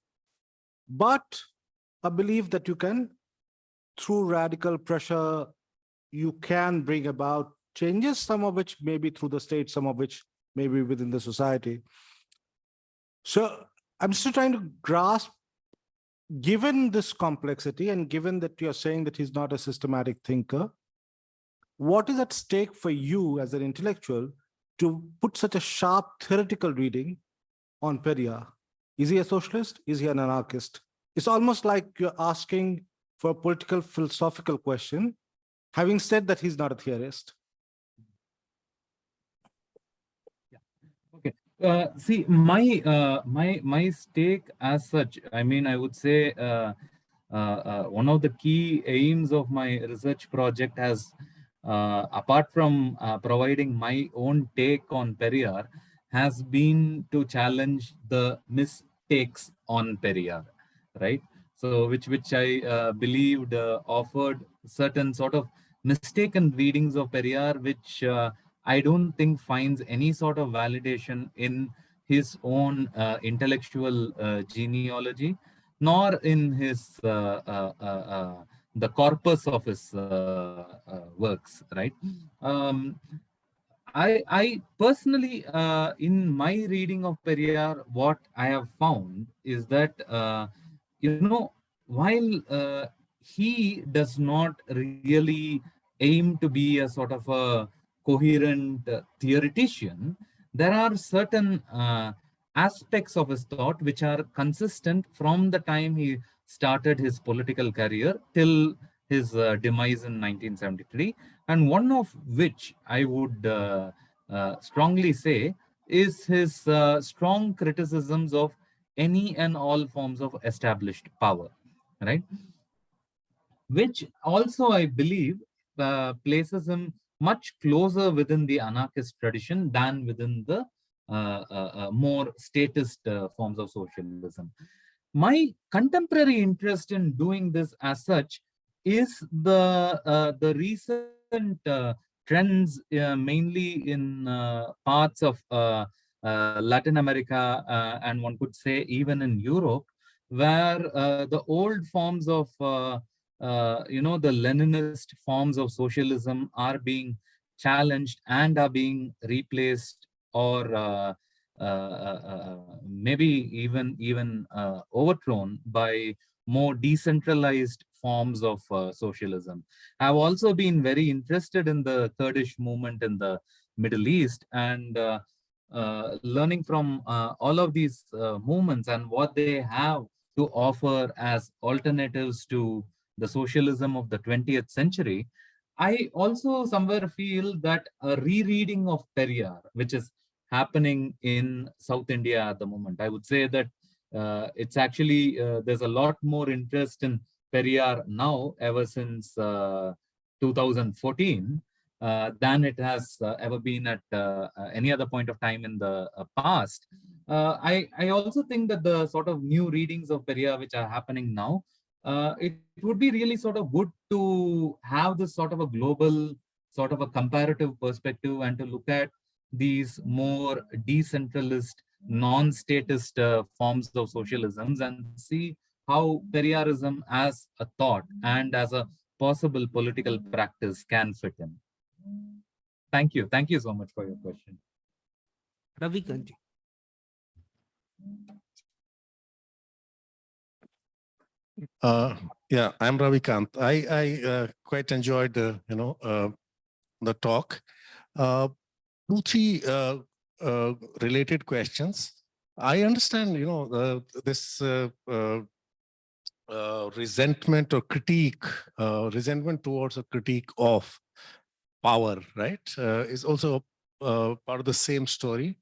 But a belief that you can, through radical pressure, you can bring about changes, some of which may be through the state, some of which may be within the society. So I'm still trying to grasp, given this complexity and given that you're saying that he's not a systematic thinker, what is at stake for you as an intellectual to put such a sharp theoretical reading on Periyar? Is he a socialist? Is he an anarchist? It's almost like you're asking for a political philosophical question, having said that he's not a theorist. Uh, see, my uh, my my stake as such, I mean, I would say uh, uh, uh, one of the key aims of my research project has, uh, apart from providing my own take on Periyar, has been to challenge the mistakes on Periyar, right? So, which which I uh, believed uh, offered certain sort of mistaken readings of Periyar, which uh, I don't think finds any sort of validation in his own uh, intellectual uh, genealogy, nor in his uh, the corpus of his works. Right. Um, I I personally, in my reading of Periyar, what I have found is that you know while uh, he does not really aim to be a sort of a coherent uh, theoretician, there are certain uh, aspects of his thought which are consistent from the time he started his political career till his uh, demise in 1973. And one of which I would uh, uh, strongly say is his strong criticisms of any and all forms of established power, right? Which also, I believe, uh, places him much closer within the anarchist tradition than within the uh, uh, uh, more statist uh, forms of socialism. My contemporary interest in doing this as such is the uh, the recent trends mainly in parts of Latin America uh, and one could say even in Europe, where uh, the old forms of uh, uh, you know the Leninist forms of socialism are being challenged and are being replaced or uh, uh, uh, uh, maybe even even uh, overthrown by more decentralized forms of uh, socialism. I've also been very interested in the Kurdish movement in the Middle East and uh, uh, learning from uh, all of these uh, movements and what they have to offer as alternatives to the socialism of the 20th century. I also somewhere feel that a rereading of Periyar, which is happening in South India at the moment, I would say that uh, it's actually, uh, there's a lot more interest in Periyar now ever since uh, 2014 uh, than it has uh, ever been at uh, uh, any other point of time in the uh, past. Uh, I, I also think that the sort of new readings of Periyar which are happening now, it, it would be really sort of good to have this sort of a global, sort of a comparative perspective and to look at these more decentralist non-statist forms of socialisms and see how Periyarism as a thought and as a possible political practice can fit in. Thank you. Thank you so much for your question. Ravikant ji. Uh, yeah, I'm Ravikant. I, I uh, quite enjoyed the, you know, uh, the talk. Uh, two, three uh, uh, related questions. I understand, you know, uh, this uh, uh, uh, resentment or critique, uh, resentment towards a critique of power, right, uh, is also uh, part of the same story.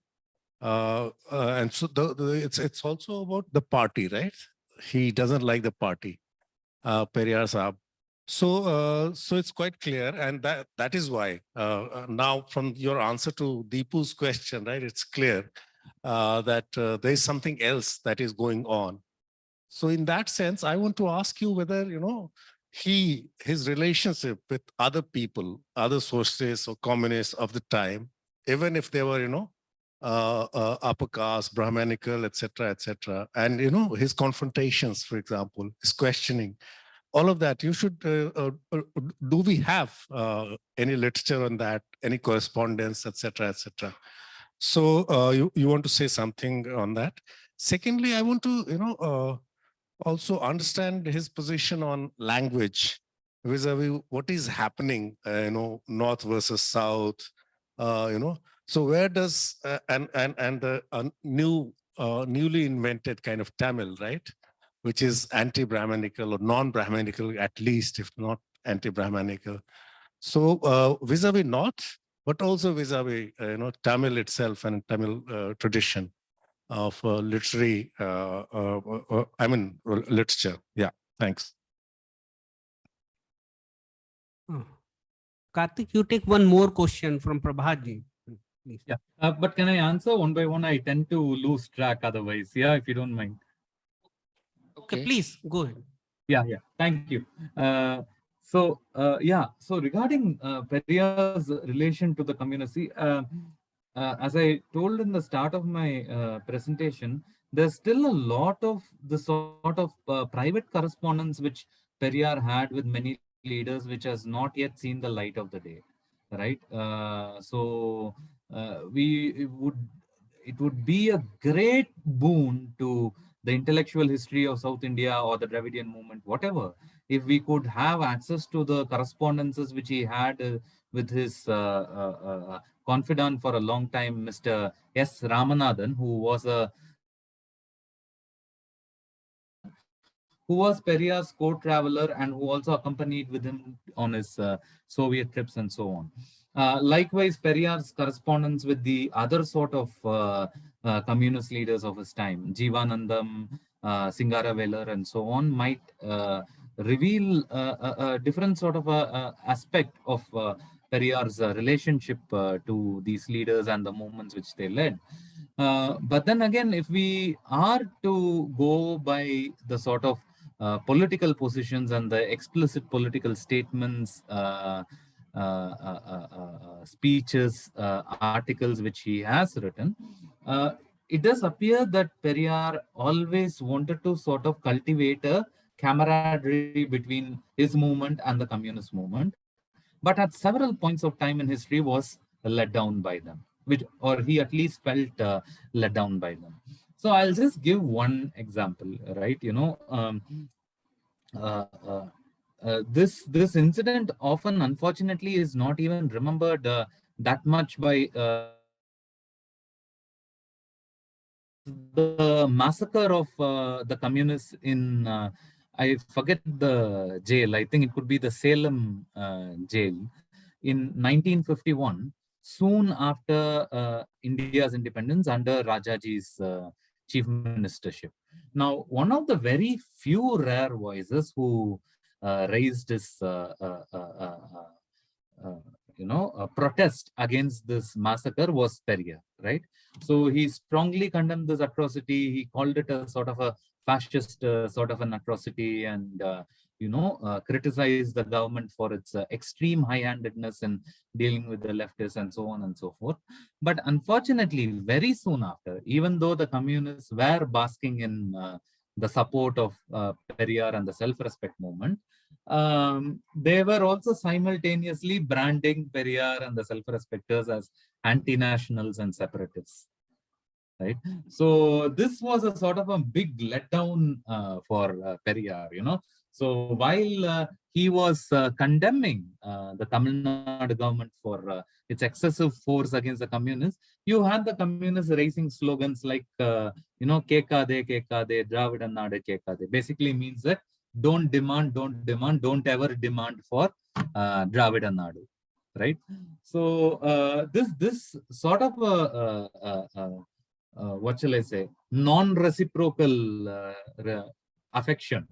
Uh, uh, and so the, the, it's it's also about the party, right? He doesn't like the party, uh, Periyar Saab. So, uh, so it's quite clear, and that that is why uh, now from your answer to Deepu's question, right? It's clear that there is something else that is going on. So, in that sense, I want to ask you whether you know he his relationship with other people, other sources or communists of the time, even if they were you know uh, uh, upper caste, Brahmanical, etc., etc., and you know his confrontations, for example, his questioning all of that you should uh, uh, uh, do we have uh, any literature on that any correspondence etc etc so you you want to say something on that secondly i want to you know also understand his position on language vis-a-vis what is happening you know north versus south you know so where does and and and the new newly invented kind of tamil right which is anti-Brahmanical or non-Brahmanical, at least, if not anti-Brahmanical. So uh, vis-a-vis -vis North, but also vis-a-vis, -vis, uh, you know, Tamil itself and Tamil uh, tradition of uh, literary, uh, uh, I mean, literature. Yeah, thanks. Oh. Karthik, you take one more question from Prabhatji. Please. Yeah, uh, but can I answer one by one? I tend to lose track otherwise. Yeah, if you don't mind. Okay, please go ahead. Yeah, yeah. Thank you. Uh, so, uh, yeah. So regarding uh, Periyar's relation to the community, uh, as I told in the start of my uh, presentation, there's still a lot of the sort of uh, private correspondence which Periyar had with many leaders, which has not yet seen the light of the day, right? Uh, so uh, we would, it would be a great boon to the intellectual history of South India or the Dravidian movement, whatever, if we could have access to the correspondences which he had uh, with his uh, uh, uh confidant for a long time, Mr. S. Ramanathan, who was a who was Periyar's co-traveler and who also accompanied with him on his uh, Soviet trips and so on. Uh, likewise, Periyar's correspondence with the other sort of uh, uh, communist leaders of his time, Jivanandam, uh, Singaravelar, and so on, might uh, reveal a, a, different sort of a, aspect of uh, Periyar's relationship to these leaders and the movements which they led. but then again, if we are to go by the sort of political positions and the explicit political statements uh, uh, uh, uh, speeches, articles which he has written, it does appear that Periyar always wanted to sort of cultivate a camaraderie between his movement and the communist movement, but at several points of time in history was let down by them, which or he at least felt uh, let down by them. So I'll just give one example, right? You know, um, uh, uh, uh, this this incident often unfortunately is not even remembered uh, that much by uh, the massacre of the communists in I forget the jail I think it could be the Salem uh, jail in 1951 soon after uh, India's independence under Rajaji's uh, chief ministership now one of the very few rare voices who uh, raised his, uh, uh, you know, protest against this massacre was Periyar, right? So he strongly condemned this atrocity. He called it a sort of a fascist uh, sort of an atrocity and uh, you know, uh, criticize the government for its uh, extreme high-handedness in dealing with the leftists and so on and so forth. But unfortunately, very soon after, even though the communists were basking in uh, the support of uh, Periyar and the self-respect movement, um, they were also simultaneously branding Periyar and the self-respecters as anti-nationals and separatists right so this was a sort of a big letdown uh, for uh, periyar you know so while uh, he was uh, condemning uh, the Tamil Nadu government for uh, its excessive force against the communists, you had the communists raising slogans like, you know, Kekade, Kekade, Dravidan Nadu Kekade. Basically means that don't demand, don't demand, don't ever demand for uh, Nadu, right? So this this sort of a, what shall I say, non-reciprocal affection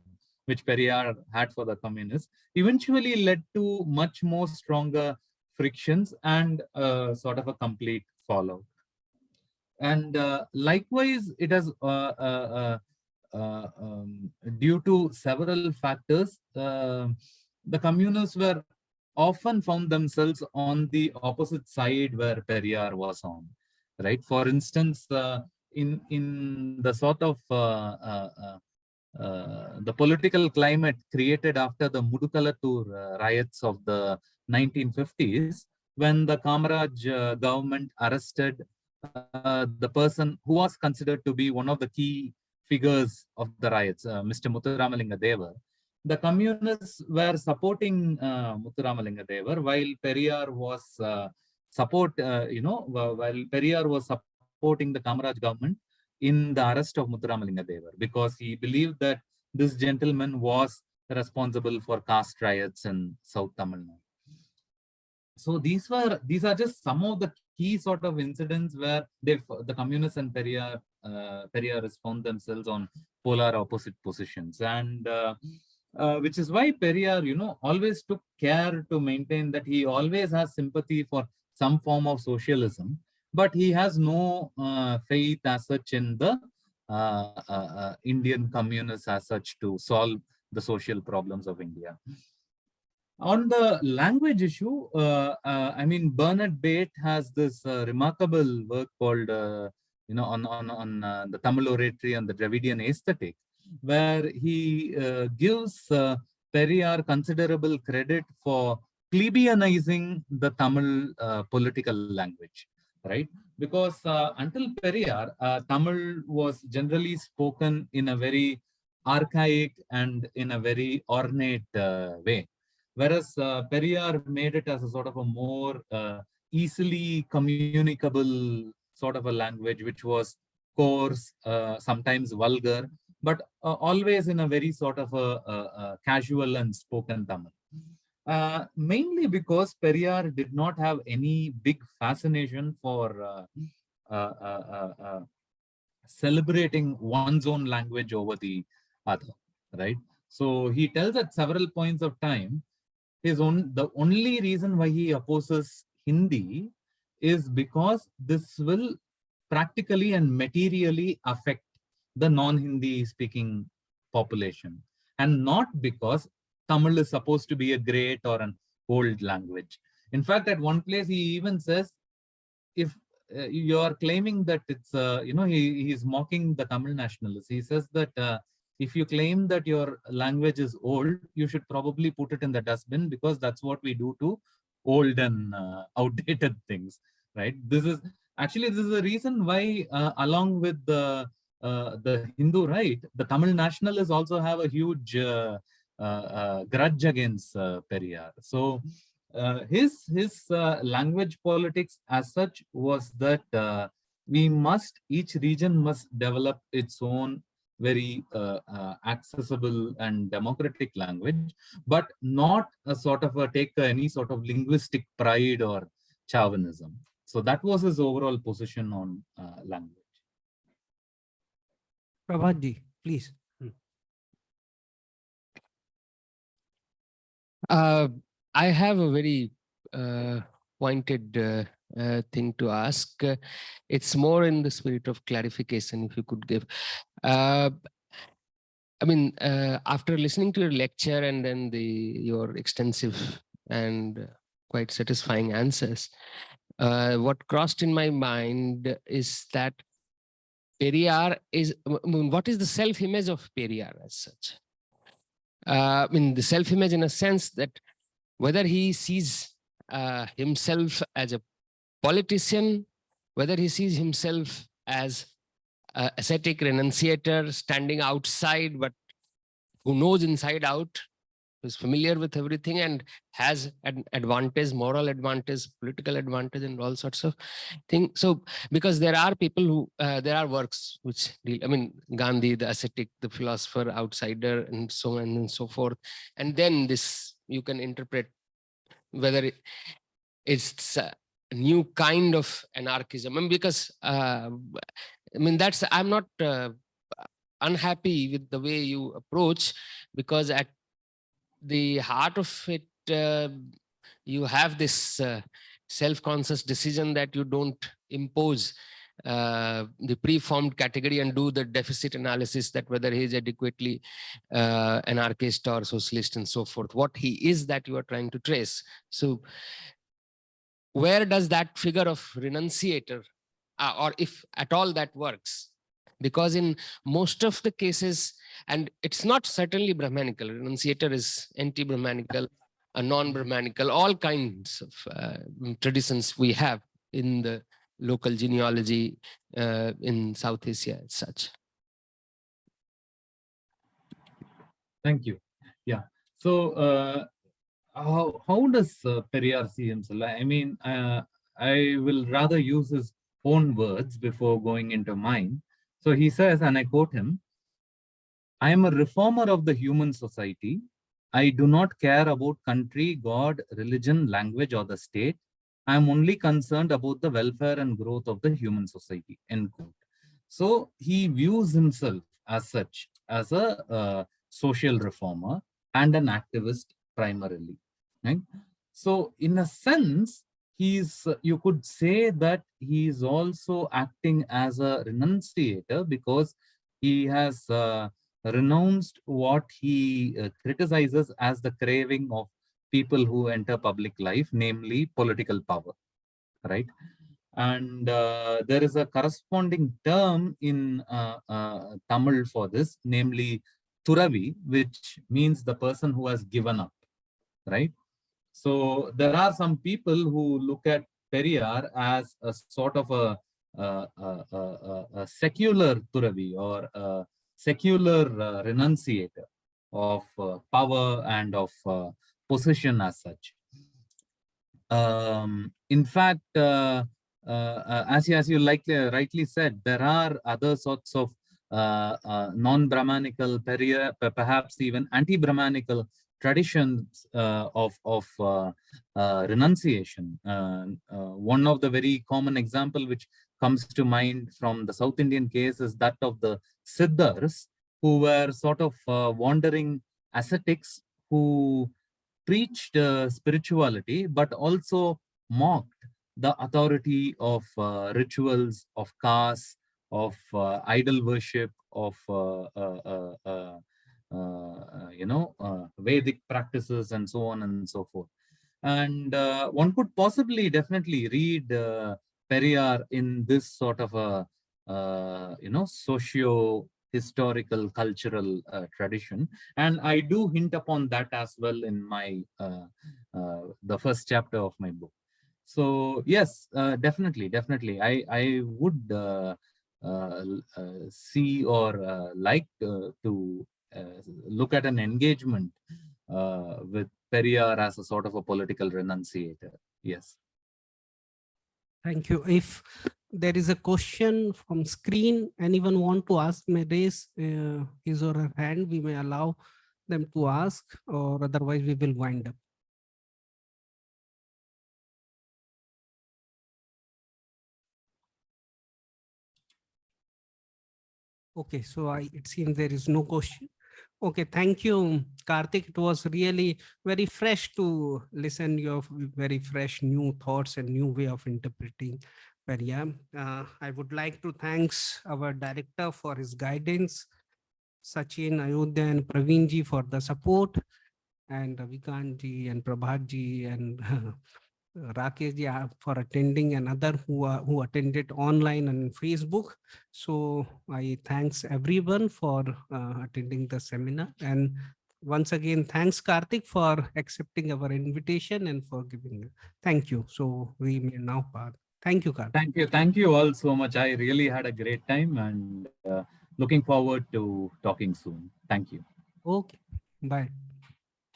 which Periyar had for the communists, eventually led to much more stronger frictions and uh, sort of a complete fallout. And uh, likewise, it has, uh, uh, uh, uh um, due to several factors, the communists were often found themselves on the opposite side where Periyar was on, right? For instance, in in the sort of uh, the political climate created after the Mudukulathur uh, riots of the 1950s, when the Kamaraj uh, government arrested uh, the person who was considered to be one of the key figures of the riots, uh, Mr. Muthuramalinga Devar. The communists were supporting uh, Muthuramalinga Devar while Periyar was support, you know, while Periyar was supporting the Kamaraj government, in the arrest of Muthuramalinga Devar because he believed that this gentleman was responsible for caste riots in South Tamil Nadu. So these were these are just some of the key sort of incidents where they the communists and Periyar uh, found themselves on polar opposite positions and uh, uh, which is why Periyar, you know, always took care to maintain that he always has sympathy for some form of socialism but he has no uh, faith as such in the uh, uh, uh, Indian communists as such to solve the social problems of India. On the language issue, I mean, Bernard Bate has this remarkable work called, you know, on, on, on the Tamil oratory and the Dravidian aesthetic, where he gives Periyar considerable credit for plebeianizing the Tamil political language right? Because uh, until Periyar, uh, Tamil was generally spoken in a very archaic and in a very ornate uh, way. Whereas uh, Periyar made it as a sort of a more uh, easily communicable sort of a language, which was coarse, uh, sometimes vulgar, but uh, always in a very sort of a, a, a casual and spoken Tamil. Uh, mainly because Periyar did not have any big fascination for uh uh, uh, uh, celebrating one's own language over the other, right? So he tells at several points of time, his own the only reason why he opposes Hindi is because this will practically and materially affect the non-Hindi speaking population and not because Tamil is supposed to be a great or an old language. In fact, at one place he even says, if uh, you are claiming that it's, uh, you know, he, he's mocking the Tamil nationalists. He says that uh, if you claim that your language is old, you should probably put it in the dustbin because that's what we do to old and uh, (laughs) outdated things, right? This is actually, this is the reason why uh, along with the, uh, the Hindu right, the Tamil nationalists also have a huge grudge against uh, Periyar. So his his language politics as such was that we must each region must develop its own very uh, uh, accessible and democratic language, but not a sort of a take any sort of linguistic pride or chauvinism. So that was his overall position on uh, language. Prabhat please. Uh, I have a very uh, pointed uh, uh, thing to ask. It's more in the spirit of clarification, if you could give. Uh, I mean, uh, after listening to your lecture and then the your extensive and quite satisfying answers, what crossed in my mind is that Periyar is, I mean, what is the self-image of Periyar as such? Uh, I mean, the self-image in a sense that whether he sees uh, himself as a politician, whether he sees himself as ascetic renunciator standing outside, but who knows inside out, who's familiar with everything and has an advantage, moral advantage, political advantage, and all sorts of things. So, because there are people who, uh, there are works which deal, I mean, Gandhi, the ascetic, the philosopher, outsider, and so on and so forth. And then this, you can interpret whether it, it's a new kind of anarchism. And because, uh, I mean, that's, I'm not uh, unhappy with the way you approach because at the heart of it, uh, you have this uh, self-conscious decision that you don't impose uh, the preformed category and do the deficit analysis that whether he is adequately uh, anarchist or socialist and so forth, what he is that you are trying to trace. So where does that figure of renunciator, uh, or if at all that works, because in most of the cases, and it's not certainly Brahmanical, renunciator is anti-Brahmanical, a non-Brahmanical, all kinds of uh, traditions we have in the local genealogy uh, in South Asia as such. Thank you. Yeah. So, uh, how how does uh, Periyar see himself? I mean, uh, I will rather use his own words before going into mine. So he says, and I quote him, I am a reformer of the human society. I do not care about country, God, religion, language, or the state. I am only concerned about the welfare and growth of the human society. End quote. So he views himself as such, as a uh, social reformer and an activist primarily. Right? So in a sense, he's you could say that he is also acting as a renunciator because he has uh, renounced what he uh, criticizes as the craving of people who enter public life, namely political power, right? And uh, there is a corresponding term in uh, uh, Tamil for this, namely Turavi, which means the person who has given up, right? So there are some people who look at Periyar as a sort of a, a, a, a, secular Turavi or a secular uh, renunciator of uh, power and of uh, position as such. Um, in fact, uh, uh, uh, as, you, as you likely, rightly said, there are other sorts of non-Brahmanical, perhaps even anti-Brahmanical traditions of, of renunciation. one of the very common example which comes to mind from the South Indian case is that of the Siddhars, who were sort of uh, wandering ascetics who preached uh, spirituality, but also mocked the authority of uh, rituals, of castes, of uh, idol worship, of uh, uh, you know Vedic practices, and so on and so forth. And one could possibly definitely read Periyar in this sort of a uh, you know socio historical cultural uh, tradition. And i do hint upon that as well in my uh, uh the first chapter of my book. So yes uh, definitely definitely. I i would uh, see or like to look at an engagement with Periyar as a sort of a political renunciator yes Thank you. If there is a question from screen, anyone want to ask may raise uh, his or her hand, we may allow them to ask or otherwise we will wind up. Okay, so I, it seems there is no question. Okay, thank you, Karthik. It was really very fresh to listen your very fresh new thoughts and new way of interpreting Periyar. Uh, I would like to thanks our director for his guidance, Sachin, Ayodhya and Praveen ji for the support and Ravikant ji and Prabhatji and (laughs) Rakesh ji uh, for attending and other who are, who attended online and Facebook. So I thanks everyone for uh, attending the seminar and once again, thanks Karthik for accepting our invitation and for giving. Thank you. So we may now part. Thank you, Karthik. Thank you. Thank you all so much. I really had a great time and uh, looking forward to talking soon. Thank you. Okay, bye.